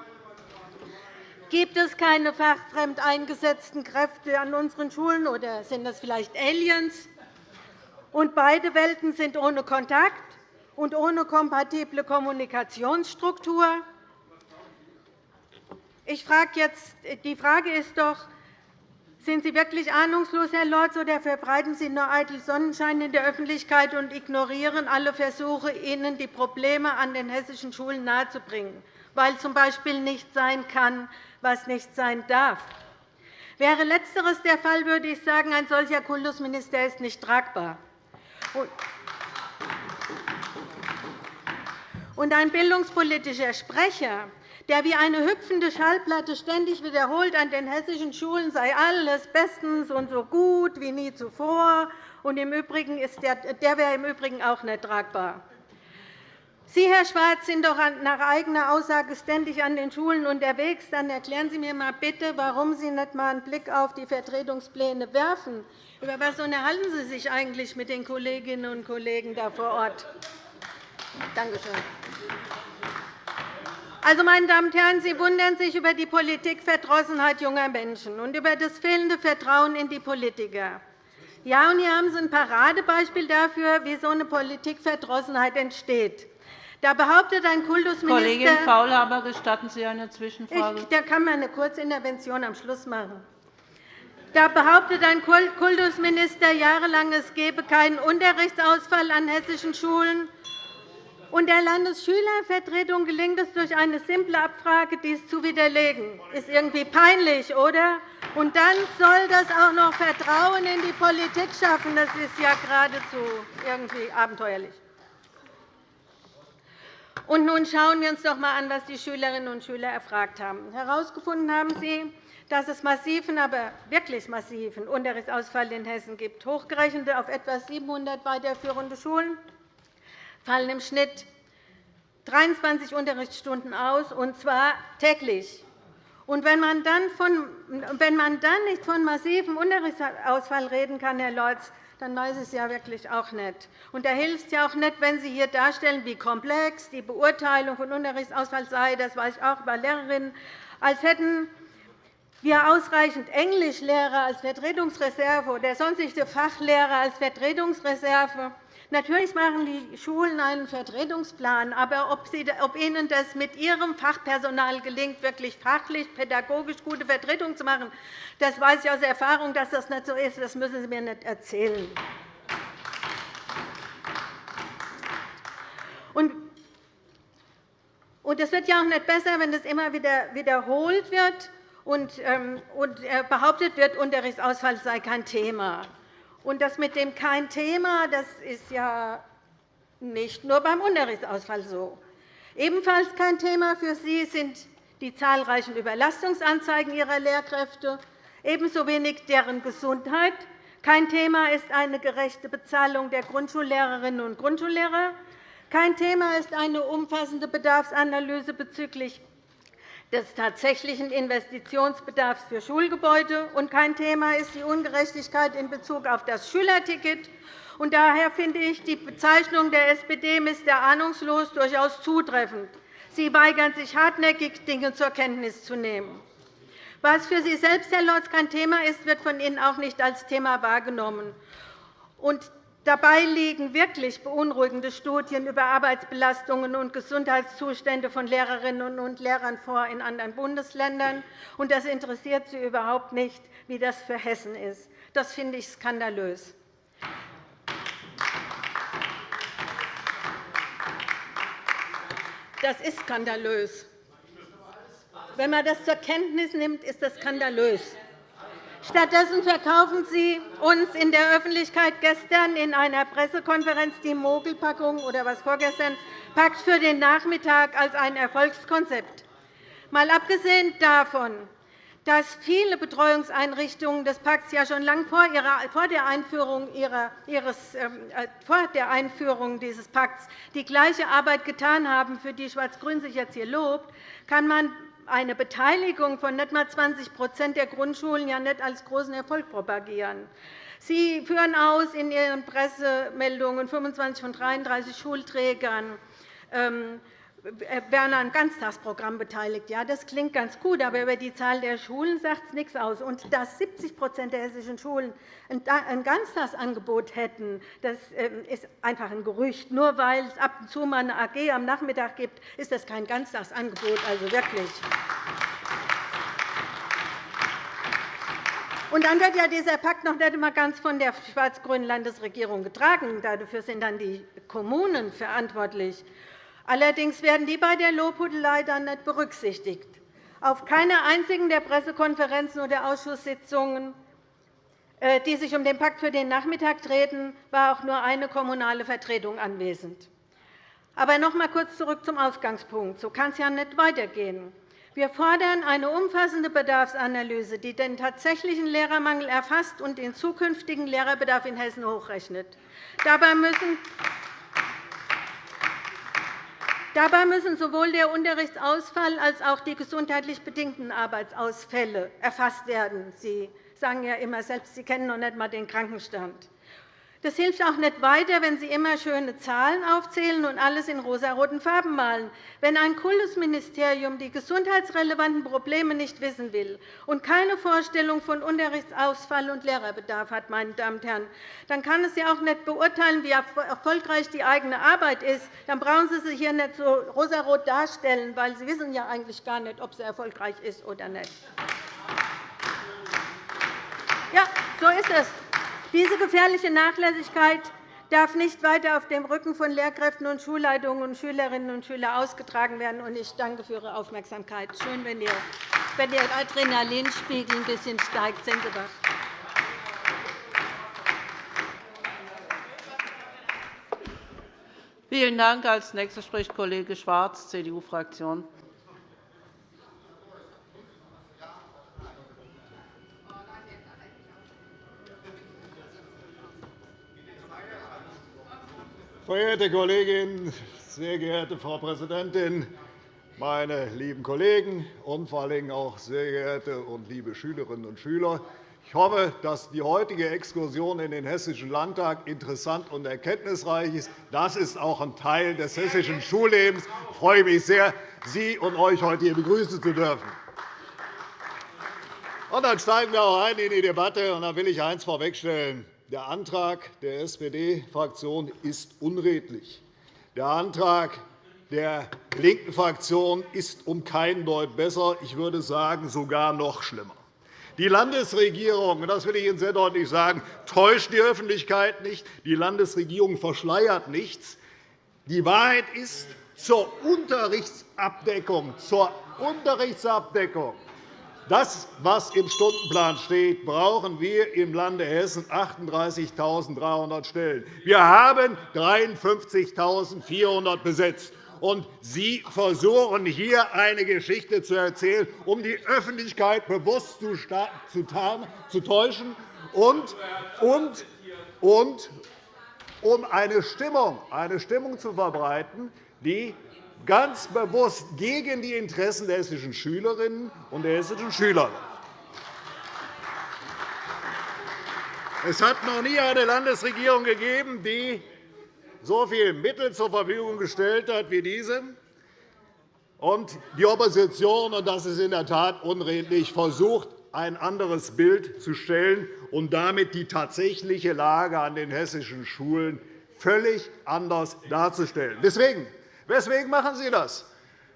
Gibt es keine fachfremd eingesetzten Kräfte an unseren Schulen, oder sind das vielleicht Aliens? Und beide Welten sind ohne Kontakt. und ohne kompatible Kommunikationsstruktur? Ich frage jetzt, die Frage ist doch, sind Sie wirklich ahnungslos, Herr Lorz, oder verbreiten Sie nur eitel Sonnenschein in der Öffentlichkeit und ignorieren alle Versuche, Ihnen die Probleme an den hessischen Schulen nahezubringen, weil z.B. nicht sein kann, was nicht sein darf? Wäre Letzteres der Fall, würde ich sagen, ein solcher Kultusminister ist nicht tragbar. Und ein bildungspolitischer Sprecher, der wie eine hüpfende Schallplatte ständig wiederholt, an den hessischen Schulen sei alles bestens und so gut wie nie zuvor, und im Übrigen ist der, der wäre im Übrigen auch nicht tragbar. Sie, Herr Schwarz, sind doch nach eigener Aussage ständig an den Schulen unterwegs. Dann erklären Sie mir einmal bitte, warum Sie nicht einmal einen Blick auf die Vertretungspläne werfen. Über was unterhalten Sie sich eigentlich mit den Kolleginnen und Kollegen da vor Ort? Danke schön. Also, meine Damen und Herren, Sie wundern sich über die Politikverdrossenheit junger Menschen und über das fehlende Vertrauen in die Politiker. Ja, und hier haben Sie ein Paradebeispiel dafür, wie so eine Politikverdrossenheit entsteht. Da behauptet ein Kultusminister Kollegin Faulhaber, gestatten Sie eine Zwischenfrage? Ich, da kann man eine Kurzintervention am Schluss machen. Da behauptet ein Kultusminister jahrelang, es gebe keinen Unterrichtsausfall an hessischen Schulen. Und der Landesschülervertretung gelingt es durch eine simple Abfrage, dies zu widerlegen. Das ist irgendwie peinlich, oder? Und dann soll das auch noch Vertrauen in die Politik schaffen. Das ist ja geradezu irgendwie abenteuerlich. Und nun schauen wir uns doch einmal an, was die Schülerinnen und Schüler erfragt haben. Herausgefunden haben Sie, dass es massiven, aber wirklich massiven Unterrichtsausfall in Hessen gibt. Hochgerechnet auf etwa 700 weiterführende Schulen fallen im Schnitt 23 Unterrichtsstunden aus, und zwar täglich. Und wenn man, dann von, wenn man dann nicht von massivem Unterrichtsausfall reden kann, Herr Lorz, dann weiß ich es ja wirklich auch nicht. Und da hilft es ja auch nicht, wenn Sie hier darstellen, wie komplex die Beurteilung von Unterrichtsausfall sei. Das weiß ich auch über Lehrerinnen. Als hätten wir ausreichend Englischlehrer als Vertretungsreserve oder sonstige Fachlehrer als Vertretungsreserve. Natürlich machen die Schulen einen Vertretungsplan, aber ob Ihnen das mit Ihrem Fachpersonal gelingt, wirklich fachlich, pädagogisch gute Vertretung zu machen, das weiß ich aus Erfahrung, dass das nicht so ist. Das müssen Sie mir nicht erzählen. Und es wird ja auch nicht besser, wenn das immer wieder wiederholt wird und ähm, äh, behauptet wird, Unterrichtsausfall sei kein Thema. Und das mit dem kein Thema, das ist ja nicht nur beim Unterrichtsausfall so. Ebenfalls kein Thema für Sie sind die zahlreichen Überlastungsanzeigen Ihrer Lehrkräfte, ebenso wenig deren Gesundheit. Kein Thema ist eine gerechte Bezahlung der Grundschullehrerinnen und Grundschullehrer. Kein Thema ist eine umfassende Bedarfsanalyse bezüglich des tatsächlichen Investitionsbedarfs für Schulgebäude. Und kein Thema ist die Ungerechtigkeit in Bezug auf das Schülerticket. Daher finde ich die Bezeichnung der SPD Mr. Ahnungslos durchaus zutreffend. Sie weigern sich hartnäckig, Dinge zur Kenntnis zu nehmen. Was für Sie selbst, Herr Lorz, kein Thema ist, wird von Ihnen auch nicht als Thema wahrgenommen. Dabei liegen wirklich beunruhigende Studien über Arbeitsbelastungen und Gesundheitszustände von Lehrerinnen und Lehrern vor in anderen Bundesländern. Und das interessiert Sie überhaupt nicht, wie das für Hessen ist. Das finde ich skandalös. Das ist skandalös. Wenn man das zur Kenntnis nimmt, ist das skandalös. Stattdessen verkaufen Sie uns in der Öffentlichkeit gestern in einer Pressekonferenz die Mogelpackung oder was vorgestern Pakt für den Nachmittag als ein Erfolgskonzept. Mal abgesehen davon, dass viele Betreuungseinrichtungen des Pakts ja schon lange vor, der Einführung, ihres, ähm, äh, vor der Einführung dieses Pakts die gleiche Arbeit getan haben, für die Schwarz-Grün sich jetzt hier lobt, kann man eine Beteiligung von nicht einmal 20% der Grundschulen ja nicht als großen Erfolg propagieren. Sie führen aus in Ihren Pressemeldungen 25 von 33 Schulträgern ähm, werden an Ganztagsprogramm beteiligt. Ja, das klingt ganz gut, aber über die Zahl der Schulen sagt es nichts aus. Und dass 70% der hessischen Schulen ein Ganztagsangebot hätten, das ähm, ist einfach ein Gerücht. Nur weil es ab und zu mal eine AG am Nachmittag gibt, ist das kein Ganztagsangebot. Also wirklich. Und dann wird ja dieser Pakt noch nicht einmal ganz von der schwarz-grünen Landesregierung getragen. Dafür sind dann die Kommunen verantwortlich. Allerdings werden die bei der Lobhudelei dann nicht berücksichtigt. Auf keiner einzigen der Pressekonferenzen oder Ausschusssitzungen, äh, die sich um den Pakt für den Nachmittag drehten, war auch nur eine kommunale Vertretung anwesend. Aber noch einmal kurz zurück zum Ausgangspunkt. So kann es ja nicht weitergehen. Wir fordern eine umfassende Bedarfsanalyse, die den tatsächlichen Lehrermangel erfasst und den zukünftigen Lehrerbedarf in Hessen hochrechnet. Dabei müssen Dabei müssen sowohl der Unterrichtsausfall als auch die gesundheitlich bedingten Arbeitsausfälle erfasst werden. Sie sagen ja immer selbst, Sie kennen noch nicht einmal den Krankenstand. Das hilft auch nicht weiter, wenn Sie immer schöne Zahlen aufzählen und alles in rosaroten Farben malen. Wenn ein Kultusministerium die gesundheitsrelevanten Probleme nicht wissen will und keine Vorstellung von Unterrichtsausfall und Lehrerbedarf hat, meine Damen und Herren, dann kann es ja auch nicht beurteilen, wie erfolgreich die eigene Arbeit ist. Dann brauchen Sie sich hier nicht so rosarot darstellen, weil Sie wissen ja eigentlich gar nicht, ob sie erfolgreich ist oder nicht. Ja, so ist es. Diese gefährliche Nachlässigkeit darf nicht weiter auf dem Rücken von Lehrkräften und Schulleitungen und Schülerinnen und Schülern ausgetragen werden. Ich danke für Ihre Aufmerksamkeit. Schön, wenn Ihr, Adrenalinspiegel ein bisschen steigt. Sind Sie. Vielen Dank. Als nächster spricht Kollege Schwarz, CDU-Fraktion. Verehrte Kolleginnen, sehr geehrte Frau Präsidentin, meine lieben Kollegen und vor Dingen auch sehr geehrte und liebe Schülerinnen und Schüler! Ich hoffe, dass die heutige Exkursion in den Hessischen Landtag interessant und erkenntnisreich ist. Das ist auch ein Teil des hessischen Schullebens. Ich freue mich sehr, Sie und euch heute hier begrüßen zu dürfen. Und dann steigen wir auch ein in die Debatte. Und da will ich eines vorwegstellen. Der Antrag der SPD-Fraktion ist unredlich. Der Antrag der linken Fraktion ist um keinen Deut besser. Ich würde sagen, sogar noch schlimmer. Die Landesregierung, das will ich Ihnen sehr deutlich sagen, täuscht die Öffentlichkeit nicht. Die Landesregierung verschleiert nichts. Die Wahrheit ist, zur Unterrichtsabdeckung, zur Unterrichtsabdeckung das, was im Stundenplan steht, brauchen wir im Lande Hessen 38.300 Stellen. Wir haben 53.400 besetzt. Und Sie versuchen hier eine Geschichte zu erzählen, um die Öffentlichkeit bewusst zu, täuschen und, und, und um eine Stimmung, eine Stimmung zu verbreiten, die ganz bewusst gegen die Interessen der hessischen Schülerinnen und der hessischen Schüler. Es hat noch nie eine Landesregierung gegeben, die so viele Mittel zur Verfügung gestellt hat wie diese. Und die Opposition, und das ist in der Tat unredlich, versucht, ein anderes Bild zu stellen und damit die tatsächliche Lage an den hessischen Schulen völlig anders darzustellen. Deswegen Weswegen machen Sie das,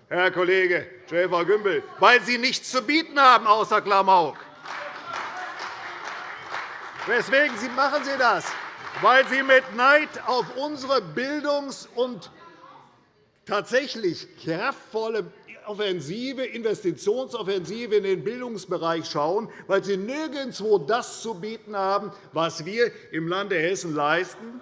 Herr Kollege Schäfer-Gümbel? Weil Sie nichts zu bieten haben außer Klamauk. Weswegen machen Sie das? Weil Sie mit Neid auf unsere Bildungs- und tatsächlich kraftvolle Offensive, Investitionsoffensive in den Bildungsbereich schauen, weil Sie nirgendwo das zu bieten haben, was wir im Lande Hessen leisten.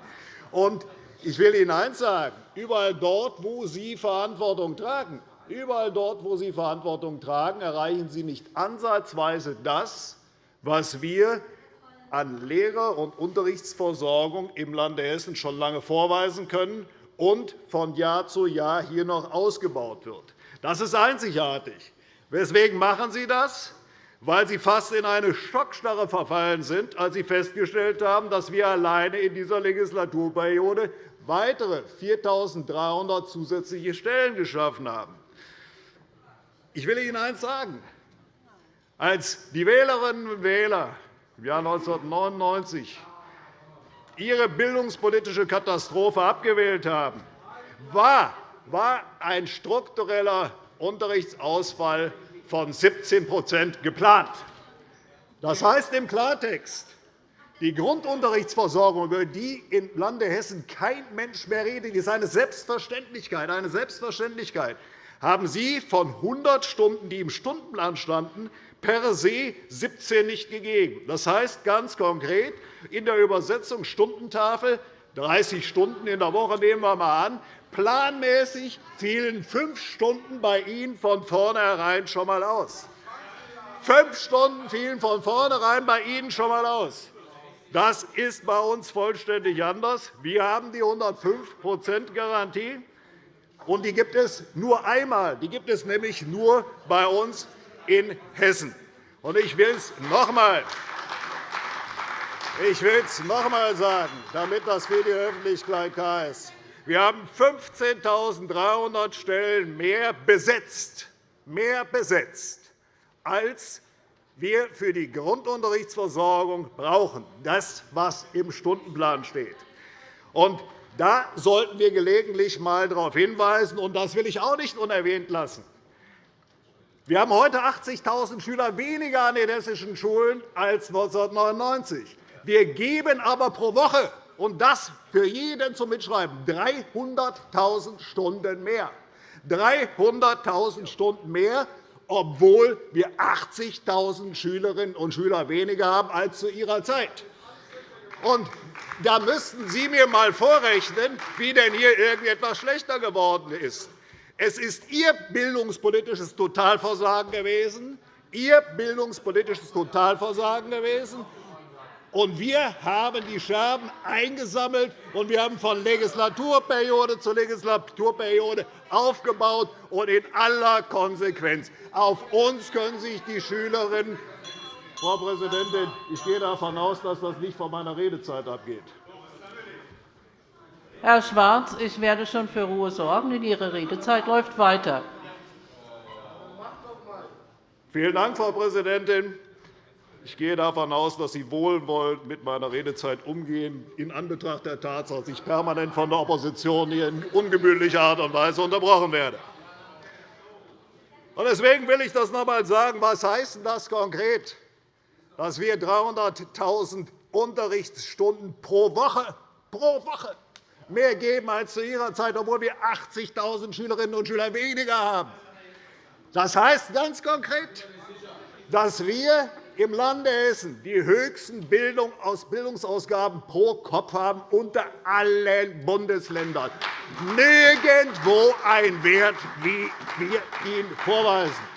Ich will Ihnen eines sagen. Überall dort, wo Sie Verantwortung tragen, überall dort, wo Sie Verantwortung tragen, erreichen Sie nicht ansatzweise das, was wir an Lehrer- und Unterrichtsversorgung im Lande Hessen schon lange vorweisen können und von Jahr zu Jahr hier noch ausgebaut wird. Das ist einzigartig. Weswegen machen Sie das? Weil Sie fast in eine Schockstarre verfallen sind, als Sie festgestellt haben, dass wir alleine in dieser Legislaturperiode weitere 4.300 zusätzliche Stellen geschaffen haben. Ich will Ihnen eines sagen. Als die Wählerinnen und Wähler im Jahr 1999 ihre bildungspolitische Katastrophe abgewählt haben, war ein struktureller Unterrichtsausfall von 17% geplant. Das heißt im Klartext, die Grundunterrichtsversorgung, über die im Lande Hessen kein Mensch mehr redet, ist eine Selbstverständlichkeit. Eine Selbstverständlichkeit haben Sie von 100 Stunden, die im Stundenplan standen, per se 17 nicht gegeben. Das heißt ganz konkret in der Übersetzung Stundentafel 30 Stunden in der Woche nehmen wir einmal an. Planmäßig fielen fünf Stunden bei Ihnen von vornherein schon einmal aus. Fünf Stunden fielen von vornherein bei Ihnen schon einmal aus. Das ist bei uns vollständig anders. Wir haben die 105-%-Garantie, und die gibt es nur einmal. Die gibt es nämlich nur bei uns in Hessen. Ich will es noch einmal ich will es noch einmal sagen, damit das für die Öffentlichkeit klar ist. Wir haben 15.300 Stellen mehr besetzt, mehr besetzt, als wir für die Grundunterrichtsversorgung brauchen, das, was im Stundenplan steht. Da sollten wir gelegentlich einmal darauf hinweisen, und das will ich auch nicht unerwähnt lassen. Wir haben heute 80.000 Schüler weniger an den hessischen Schulen als 1999. Wir geben aber pro Woche, und das für jeden zum Mitschreiben, 300.000 Stunden mehr. 300.000 Stunden mehr, obwohl wir 80.000 Schülerinnen und Schüler weniger haben als zu Ihrer Zeit. Und da müssten Sie mir einmal vorrechnen, wie denn hier irgendetwas schlechter geworden ist. Es ist Ihr bildungspolitisches Totalversagen gewesen, Ihr bildungspolitisches Totalversagen gewesen, und wir haben die Scherben eingesammelt, und wir haben von Legislaturperiode zu Legislaturperiode aufgebaut. Und in aller Konsequenz. Auf uns können sich die Schülerinnen Frau Präsidentin, ich gehe davon aus, dass das nicht von meiner Redezeit abgeht. Herr Schwarz, ich werde schon für Ruhe sorgen, denn Ihre Redezeit läuft weiter. Vielen Dank, Frau Präsidentin. Ich gehe davon aus, dass Sie wohlwollend mit meiner Redezeit umgehen, in Anbetracht der Tatsache, dass ich permanent von der Opposition hier in ungemütlicher Art und Weise unterbrochen werde. Deswegen will ich das noch einmal sagen. Was heißt das konkret? Dass wir 300.000 Unterrichtsstunden pro Woche, pro Woche mehr geben als zu Ihrer Zeit, obwohl wir 80.000 Schülerinnen und Schüler weniger haben. Das heißt ganz konkret, dass wir im Lande Hessen die höchsten Bildungsausgaben pro Kopf haben unter allen Bundesländern. Nirgendwo ein Wert, wie wir ihn vorweisen.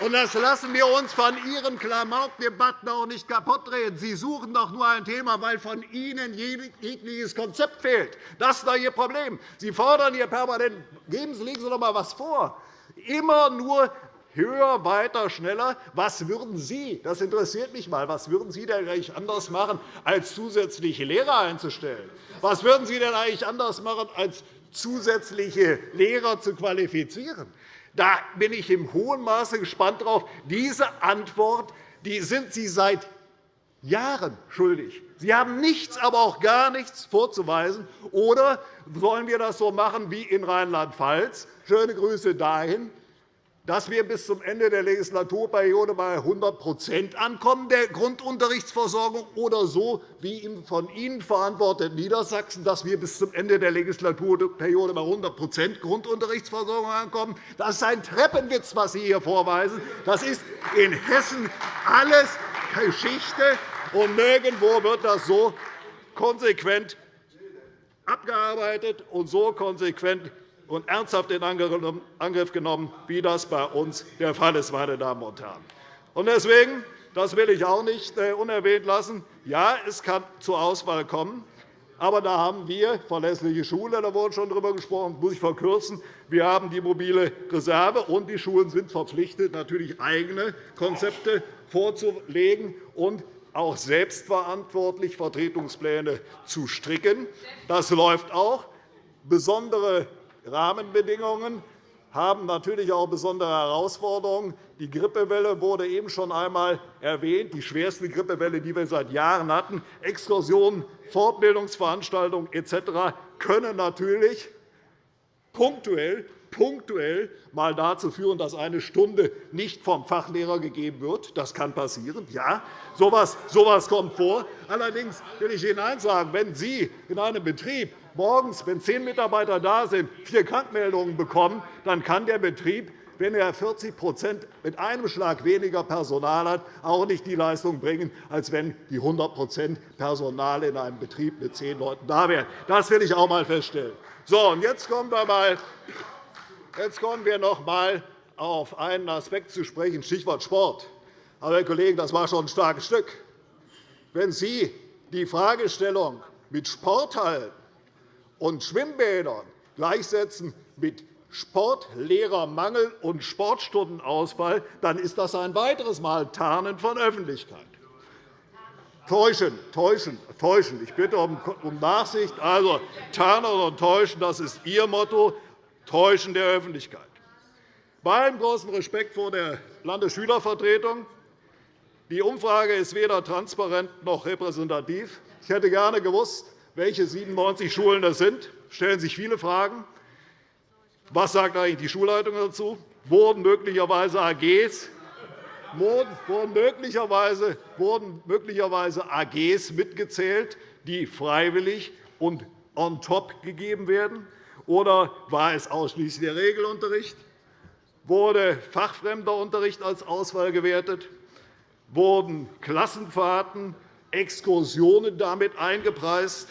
Und das lassen wir uns von Ihren Klamaukdebatten auch nicht kaputtreden. Sie suchen doch nur ein Thema, weil von Ihnen jegliches Konzept fehlt. Das ist doch Ihr Problem. Sie fordern hier permanent, geben Sie, legen Sie doch einmal etwas vor. Immer nur höher, weiter, schneller. Was würden Sie, das interessiert mich mal, was würden Sie denn eigentlich anders machen, als zusätzliche Lehrer einzustellen? Was würden Sie denn eigentlich anders machen, als zusätzliche Lehrer zu qualifizieren? Da bin ich im hohen Maße gespannt darauf. Diese Antwort die sind Sie seit Jahren schuldig. Sie haben nichts, aber auch gar nichts vorzuweisen. Oder sollen wir das so machen wie in Rheinland-Pfalz? Schöne Grüße dahin dass wir bis zum Ende der Legislaturperiode bei 100 ankommen der Grundunterrichtsversorgung oder so wie im von Ihnen verantworteten Niedersachsen, dass wir bis zum Ende der Legislaturperiode bei 100% Grundunterrichtsversorgung ankommen. Das ist ein Treppenwitz, was Sie hier vorweisen. Das ist in Hessen alles Geschichte, und nirgendwo wird das so konsequent abgearbeitet und so konsequent und ernsthaft in Angriff genommen, wie das bei uns der Fall ist. Meine Damen und Herren. Deswegen, das will ich auch nicht äh, unerwähnt lassen, ja, es kann zur Auswahl kommen. Aber da haben wir verlässliche Schule, da wurde schon darüber gesprochen, muss ich verkürzen. Wir haben die mobile Reserve, und die Schulen sind verpflichtet, natürlich eigene Konzepte vorzulegen und auch selbstverantwortlich Vertretungspläne zu stricken. Das läuft auch. Besondere Rahmenbedingungen haben natürlich auch besondere Herausforderungen. Die Grippewelle wurde eben schon einmal erwähnt, die schwerste Grippewelle, die wir seit Jahren hatten. Exkursionen, Fortbildungsveranstaltungen etc. können natürlich punktuell punktuell mal dazu führen, dass eine Stunde nicht vom Fachlehrer gegeben wird. Das kann passieren. Ja, so etwas kommt vor. Allerdings will ich Ihnen eines sagen. Wenn Sie in einem Betrieb morgens, wenn zehn Mitarbeiter da sind, vier Krankmeldungen bekommen, dann kann der Betrieb wenn er 40% mit einem Schlag weniger Personal hat, auch nicht die Leistung bringen, als wenn die 100% Personal in einem Betrieb mit zehn Leuten da wären. Das will ich auch einmal feststellen. So, und jetzt kommen wir einmal Jetzt kommen wir noch einmal auf einen Aspekt zu sprechen, Stichwort Sport. Aber, Herr Kollege, das war schon ein starkes Stück. Wenn Sie die Fragestellung mit Sporthallen und Schwimmbädern gleichsetzen mit Sportlehrermangel und Sportstundenausfall, dann ist das ein weiteres Mal Tarnen von Öffentlichkeit. Täuschen, täuschen, täuschen. Ich bitte um Nachsicht. Also, Tarnen und Täuschen, das ist Ihr Motto. Täuschen der Öffentlichkeit. Bei allem großen Respekt vor der Landesschülervertretung. Die Umfrage ist weder transparent noch repräsentativ. Ich hätte gerne gewusst, welche 97 Schulen das sind. Stellen sich viele Fragen. Was sagt eigentlich die Schulleitung dazu? Wurden möglicherweise AGs wurden möglicherweise, wurden möglicherweise AGs mitgezählt, die freiwillig und on top gegeben werden? Oder war es ausschließlich der Regelunterricht? Wurde fachfremder Unterricht als Auswahl gewertet? Wurden Klassenfahrten, Exkursionen damit eingepreist?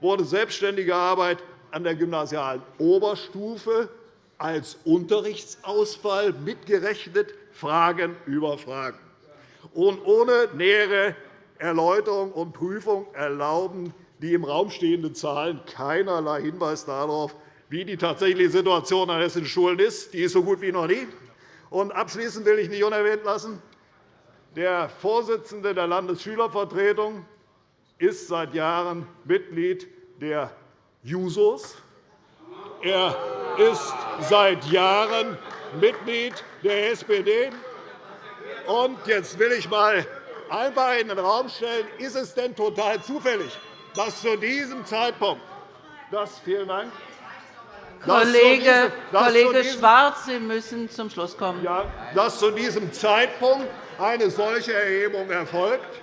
Wurde selbstständige Arbeit an der gymnasialen Oberstufe als Unterrichtsausfall mitgerechnet? Fragen über Fragen. Und ohne nähere Erläuterung und Prüfung erlauben die im Raum stehenden Zahlen keinerlei Hinweis darauf, wie die tatsächliche Situation an hessischen Schulen ist. Die ist so gut wie noch nie. Und abschließend will ich nicht unerwähnt lassen, der Vorsitzende der Landesschülervertretung ist seit Jahren Mitglied der Jusos. Er ist seit Jahren Mitglied der SPD. Und jetzt will ich einmal einfach in den Raum stellen, ist es denn total zufällig, dass zu diesem Zeitpunkt das, vielen Dank, Kollege, Kollege Schwarz, Sie müssen zum Schluss kommen. Ja, dass zu diesem Zeitpunkt eine solche Erhebung erfolgt,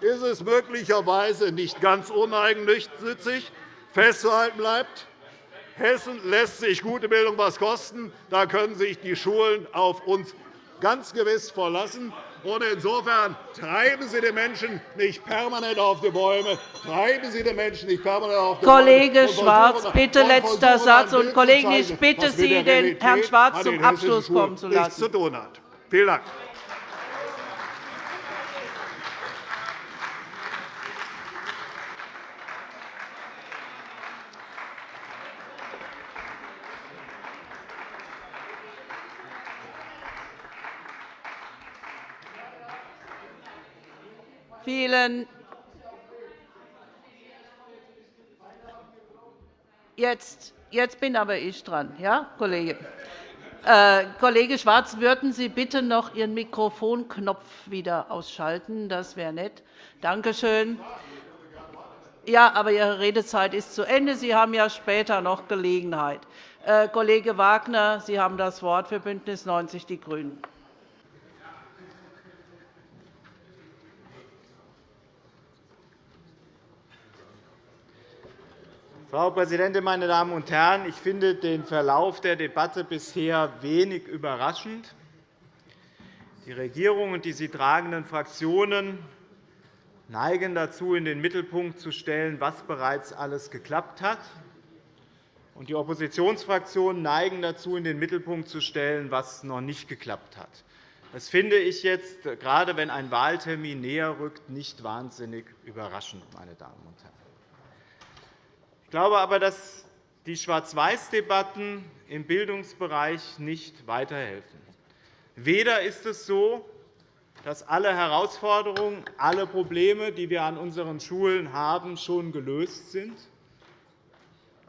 ist es möglicherweise nicht ganz uneigennützig festzuhalten bleibt, Hessen lässt sich gute Bildung etwas kosten. Da können sich die Schulen auf uns ganz gewiss verlassen. Und insofern treiben Sie die Menschen nicht permanent auf die Bäume. Treiben Sie die Menschen nicht permanent auf die Kollege Bäume. Schwarz, bitte letzter Satz. Und Kollegen, ich bitte Sie, den Herrn Schwarz zum Abschluss kommen zu lassen. Zu tun hat. Vielen Dank. Vielen Jetzt, jetzt bin aber ich dran, ja, Kollege. Äh, Kollege Schwarz, würden Sie bitte noch Ihren Mikrofonknopf wieder ausschalten? Das wäre nett. Danke schön. Ja, aber Ihre Redezeit ist zu Ende. Sie haben ja später noch Gelegenheit. Äh, Kollege Wagner, Sie haben das Wort für BÜNDNIS 90 die GRÜNEN. Frau Präsidentin, meine Damen und Herren! Ich finde den Verlauf der Debatte bisher wenig überraschend. Die Regierung und die sie tragenden Fraktionen neigen dazu, in den Mittelpunkt zu stellen, was bereits alles geklappt hat. Und die Oppositionsfraktionen neigen dazu, in den Mittelpunkt zu stellen, was noch nicht geklappt hat. Das finde ich jetzt, gerade wenn ein Wahltermin näher rückt, nicht wahnsinnig überraschend. Meine Damen und Herren. Ich glaube aber, dass die Schwarz-Weiß-Debatten im Bildungsbereich nicht weiterhelfen. Weder ist es so, dass alle Herausforderungen, alle Probleme, die wir an unseren Schulen haben, schon gelöst sind,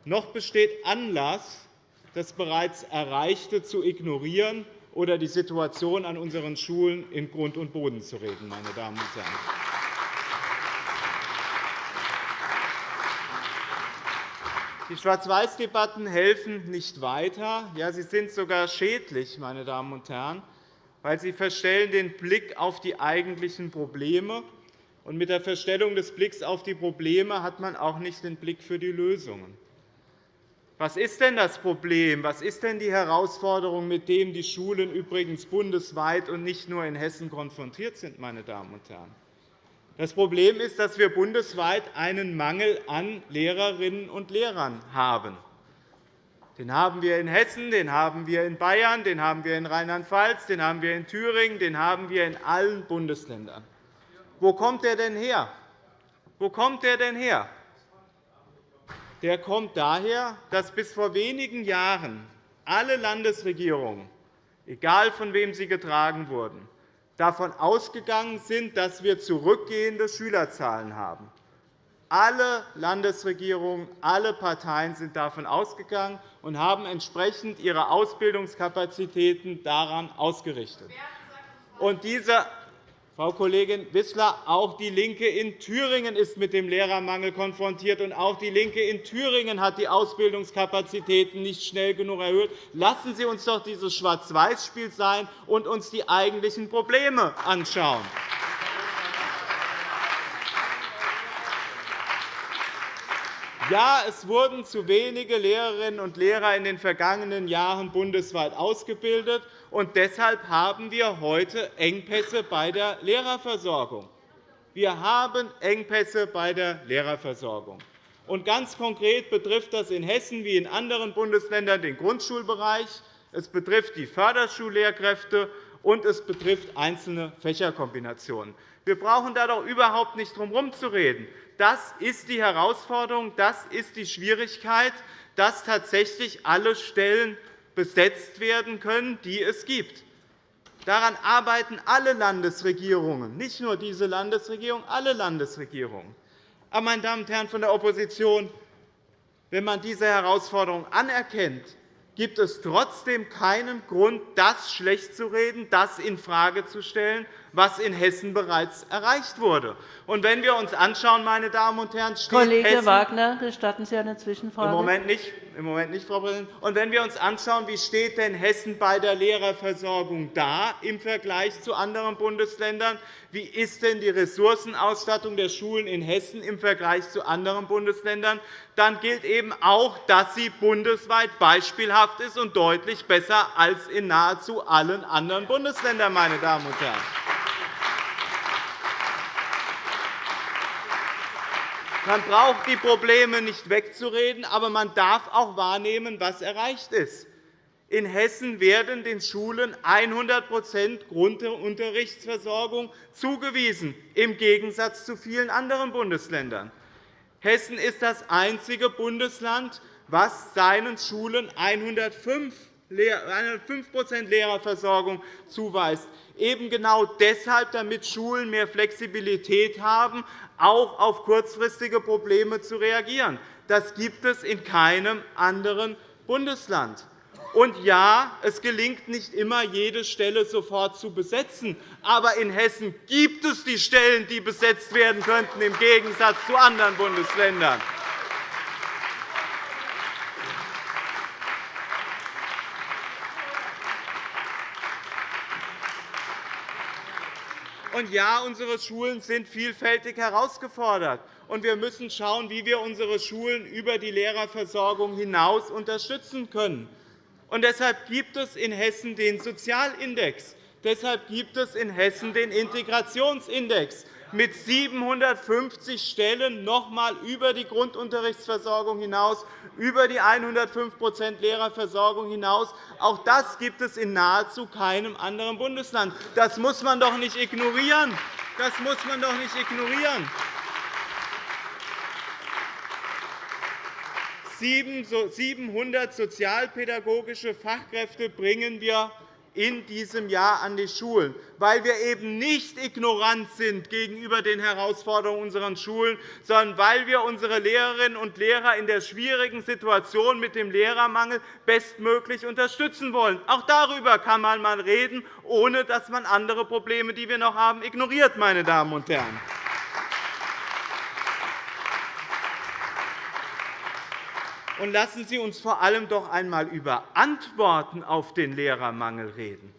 noch besteht Anlass, das bereits Erreichte zu ignorieren oder die Situation an unseren Schulen in Grund und Boden zu reden. Meine Damen und Herren. Die Schwarz-Weiß-Debatten helfen nicht weiter. Ja, sie sind sogar schädlich, meine Damen und Herren, weil sie verstellen den Blick auf die eigentlichen Probleme. Und mit der Verstellung des Blicks auf die Probleme hat man auch nicht den Blick für die Lösungen. Was ist denn das Problem? Was ist denn die Herausforderung, mit der die Schulen übrigens bundesweit und nicht nur in Hessen konfrontiert sind? Meine Damen und Herren? Das Problem ist, dass wir bundesweit einen Mangel an Lehrerinnen und Lehrern haben. Den haben wir in Hessen, den haben wir in Bayern, den haben wir in Rheinland-Pfalz, den haben wir in Thüringen, den haben wir in allen Bundesländern. Wo kommt der denn her? Wo kommt der denn her? Der kommt daher, dass bis vor wenigen Jahren alle Landesregierungen, egal von wem sie getragen wurden, davon ausgegangen sind, dass wir zurückgehende Schülerzahlen haben. Alle Landesregierungen, alle Parteien sind davon ausgegangen und haben entsprechend ihre Ausbildungskapazitäten daran ausgerichtet. Und diese Frau Kollegin Wissler, auch DIE LINKE in Thüringen ist mit dem Lehrermangel konfrontiert, und auch DIE LINKE in Thüringen hat die Ausbildungskapazitäten nicht schnell genug erhöht. Lassen Sie uns doch dieses Schwarz-Weiß-Spiel sein und uns die eigentlichen Probleme anschauen. Ja, es wurden zu wenige Lehrerinnen und Lehrer in den vergangenen Jahren bundesweit ausgebildet, und deshalb haben wir heute Engpässe bei der Lehrerversorgung. Wir haben Engpässe bei der Lehrerversorgung. Und ganz konkret betrifft das in Hessen wie in anderen Bundesländern den Grundschulbereich, es betrifft die Förderschullehrkräfte und es betrifft einzelne Fächerkombinationen. Wir brauchen da doch überhaupt nicht drum herumzureden. Das ist die Herausforderung, das ist die Schwierigkeit, dass tatsächlich alle Stellen besetzt werden können, die es gibt. Daran arbeiten alle Landesregierungen, nicht nur diese Landesregierung, alle Landesregierungen. Aber, meine Damen und Herren von der Opposition, wenn man diese Herausforderung anerkennt, gibt es trotzdem keinen Grund, das schlecht zu reden, das infrage zu stellen, was in Hessen bereits erreicht wurde. Und wenn wir uns anschauen, meine Damen und Herren, steht Kollege Hessen Wagner, gestatten Sie eine Zwischenfrage? Im Moment nicht. Im Moment nicht, Frau Präsidentin. Und wenn wir uns anschauen, wie steht denn Hessen bei der Lehrerversorgung da im Vergleich zu anderen Bundesländern? Wie ist denn die Ressourcenausstattung der Schulen in Hessen im Vergleich zu anderen Bundesländern? Dann gilt eben auch, dass sie bundesweit beispielhaft ist und deutlich besser als in nahezu allen anderen Bundesländern. Meine Damen und Herren. Man braucht die Probleme nicht wegzureden, aber man darf auch wahrnehmen, was erreicht ist. In Hessen werden den Schulen 100% Grundunterrichtsversorgung zugewiesen, im Gegensatz zu vielen anderen Bundesländern. Hessen ist das einzige Bundesland, das seinen Schulen 105 Lehrerversorgung zuweist, eben genau deshalb, damit Schulen mehr Flexibilität haben, auch auf kurzfristige Probleme zu reagieren. Das gibt es in keinem anderen Bundesland. Und ja, es gelingt nicht immer, jede Stelle sofort zu besetzen. Aber in Hessen gibt es die Stellen, die besetzt werden könnten, im Gegensatz zu anderen Bundesländern. Und ja, unsere Schulen sind vielfältig herausgefordert. Und wir müssen schauen, wie wir unsere Schulen über die Lehrerversorgung hinaus unterstützen können. Und deshalb gibt es in Hessen den Sozialindex. Deshalb gibt es in Hessen den Integrationsindex mit 750 Stellen noch einmal über die Grundunterrichtsversorgung hinaus, über die 105% Lehrerversorgung hinaus. Auch das gibt es in nahezu keinem anderen Bundesland. Das muss man doch nicht ignorieren. Das muss man doch nicht ignorieren. 700 sozialpädagogische Fachkräfte bringen wir in diesem Jahr an die Schulen, weil wir eben nicht ignorant sind gegenüber den Herausforderungen unserer Schulen, sondern weil wir unsere Lehrerinnen und Lehrer in der schwierigen Situation mit dem Lehrermangel bestmöglich unterstützen wollen. Auch darüber kann man einmal reden, ohne dass man andere Probleme, die wir noch haben, ignoriert. Meine Damen und Herren. Und lassen Sie uns vor allem doch einmal über Antworten auf den Lehrermangel reden.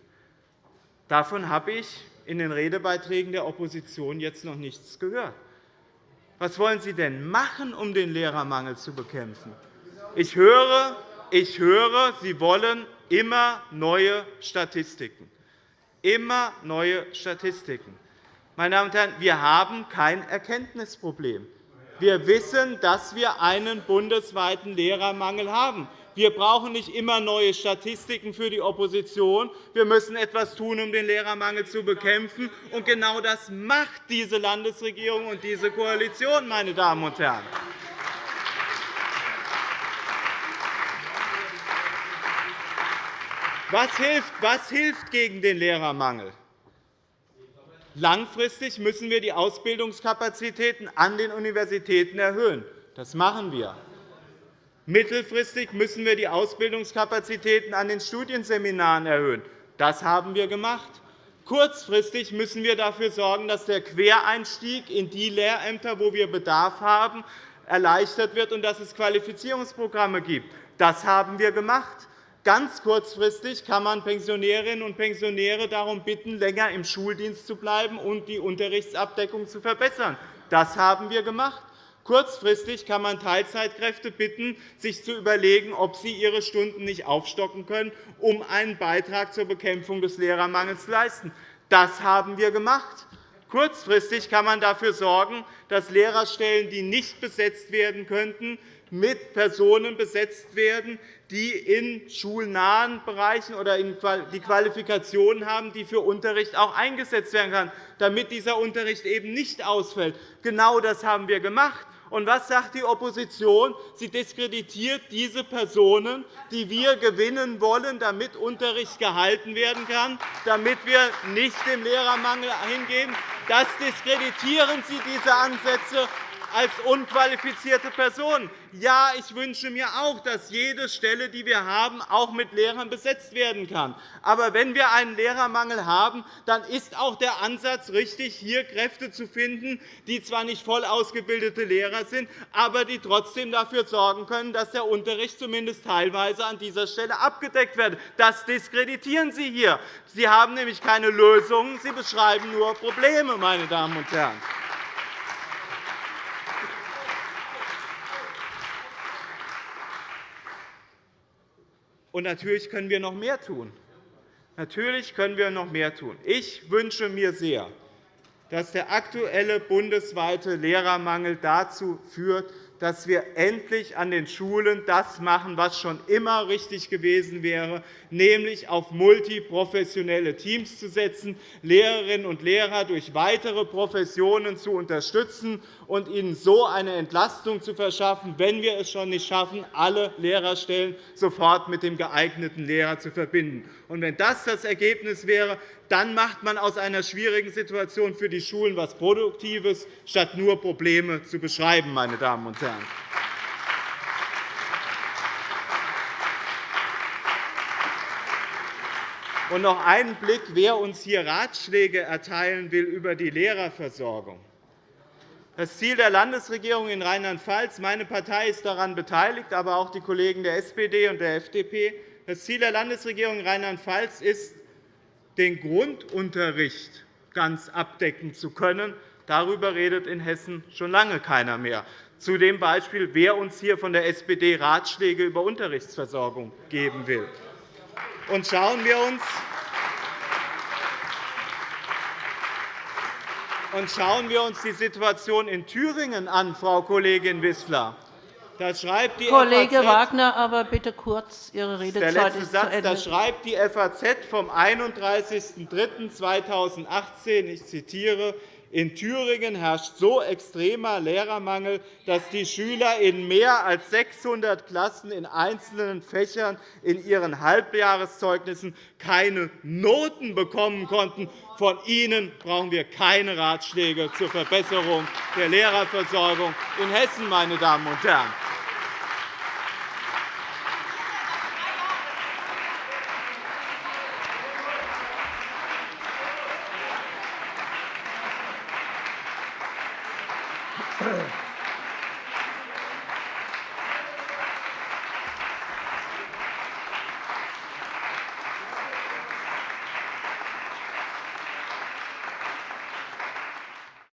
Davon habe ich in den Redebeiträgen der Opposition jetzt noch nichts gehört. Was wollen Sie denn machen, um den Lehrermangel zu bekämpfen? Ich höre, ich höre Sie wollen immer neue Statistiken. Immer neue Statistiken. Meine Damen und Herren, wir haben kein Erkenntnisproblem. Wir wissen, dass wir einen bundesweiten Lehrermangel haben. Wir brauchen nicht immer neue Statistiken für die Opposition. Wir müssen etwas tun, um den Lehrermangel zu bekämpfen. Und genau das macht diese Landesregierung und diese Koalition. Meine Damen und Herren. Was hilft, was hilft gegen den Lehrermangel? Langfristig müssen wir die Ausbildungskapazitäten an den Universitäten erhöhen. Das machen wir. Mittelfristig müssen wir die Ausbildungskapazitäten an den Studienseminaren erhöhen. Das haben wir gemacht. Kurzfristig müssen wir dafür sorgen, dass der Quereinstieg in die Lehrämter, wo wir Bedarf haben, erleichtert wird und dass es Qualifizierungsprogramme gibt. Das haben wir gemacht. Ganz kurzfristig kann man Pensionärinnen und Pensionäre darum bitten, länger im Schuldienst zu bleiben und die Unterrichtsabdeckung zu verbessern. Das haben wir gemacht. Kurzfristig kann man Teilzeitkräfte bitten, sich zu überlegen, ob sie ihre Stunden nicht aufstocken können, um einen Beitrag zur Bekämpfung des Lehrermangels zu leisten. Das haben wir gemacht. Kurzfristig kann man dafür sorgen, dass Lehrerstellen, die nicht besetzt werden könnten, mit Personen besetzt werden, die in schulnahen Bereichen oder die Qualifikationen haben, die für Unterricht auch eingesetzt werden können, damit dieser Unterricht eben nicht ausfällt. Genau das haben wir gemacht. Und was sagt die Opposition? Sie diskreditiert diese Personen, die wir gewinnen wollen, damit Unterricht gehalten werden kann, damit wir nicht dem Lehrermangel hingehen. Das diskreditieren Sie, diese Ansätze als unqualifizierte Personen. Ja, ich wünsche mir auch, dass jede Stelle, die wir haben, auch mit Lehrern besetzt werden kann. Aber wenn wir einen Lehrermangel haben, dann ist auch der Ansatz richtig, hier Kräfte zu finden, die zwar nicht voll ausgebildete Lehrer sind, aber die trotzdem dafür sorgen können, dass der Unterricht zumindest teilweise an dieser Stelle abgedeckt wird. Das diskreditieren Sie hier. Sie haben nämlich keine Lösungen, Sie beschreiben nur Probleme, meine Damen und Herren. Und natürlich können wir noch mehr tun. Natürlich können wir noch mehr tun. Ich wünsche mir sehr, dass der aktuelle bundesweite Lehrermangel dazu führt, dass wir endlich an den Schulen das machen, was schon immer richtig gewesen wäre, nämlich auf multiprofessionelle Teams zu setzen, Lehrerinnen und Lehrer durch weitere Professionen zu unterstützen und ihnen so eine Entlastung zu verschaffen, wenn wir es schon nicht schaffen, alle Lehrerstellen sofort mit dem geeigneten Lehrer zu verbinden. Und wenn das das Ergebnis wäre, dann macht man aus einer schwierigen Situation für die Schulen etwas Produktives, statt nur Probleme zu beschreiben. Meine Damen und Herren. Und noch einen Blick, wer uns hier Ratschläge erteilen will über die Lehrerversorgung. Das Ziel der Landesregierung in Rheinland-Pfalz, meine Partei ist daran beteiligt, aber auch die Kollegen der SPD und der FDP, das Ziel der Landesregierung in Rheinland-Pfalz ist, den Grundunterricht ganz abdecken zu können. Darüber redet in Hessen schon lange keiner mehr. Zu dem Beispiel, wer uns hier von der SPD Ratschläge über Unterrichtsversorgung geben will. Und schauen wir uns und schauen wir uns die Situation in Thüringen an, Frau Kollegin Wissler. Das schreibt die Kollege FAZ, Wagner, aber bitte kurz. Ihre Redezeit der letzte Satz, Das schreibt die FAZ vom 31.03.2018. Ich zitiere. In Thüringen herrscht so extremer Lehrermangel, dass die Schüler in mehr als 600 Klassen in einzelnen Fächern in ihren Halbjahreszeugnissen keine Noten bekommen konnten. Von Ihnen brauchen wir keine Ratschläge zur Verbesserung der Lehrerversorgung in Hessen, meine Damen und Herren.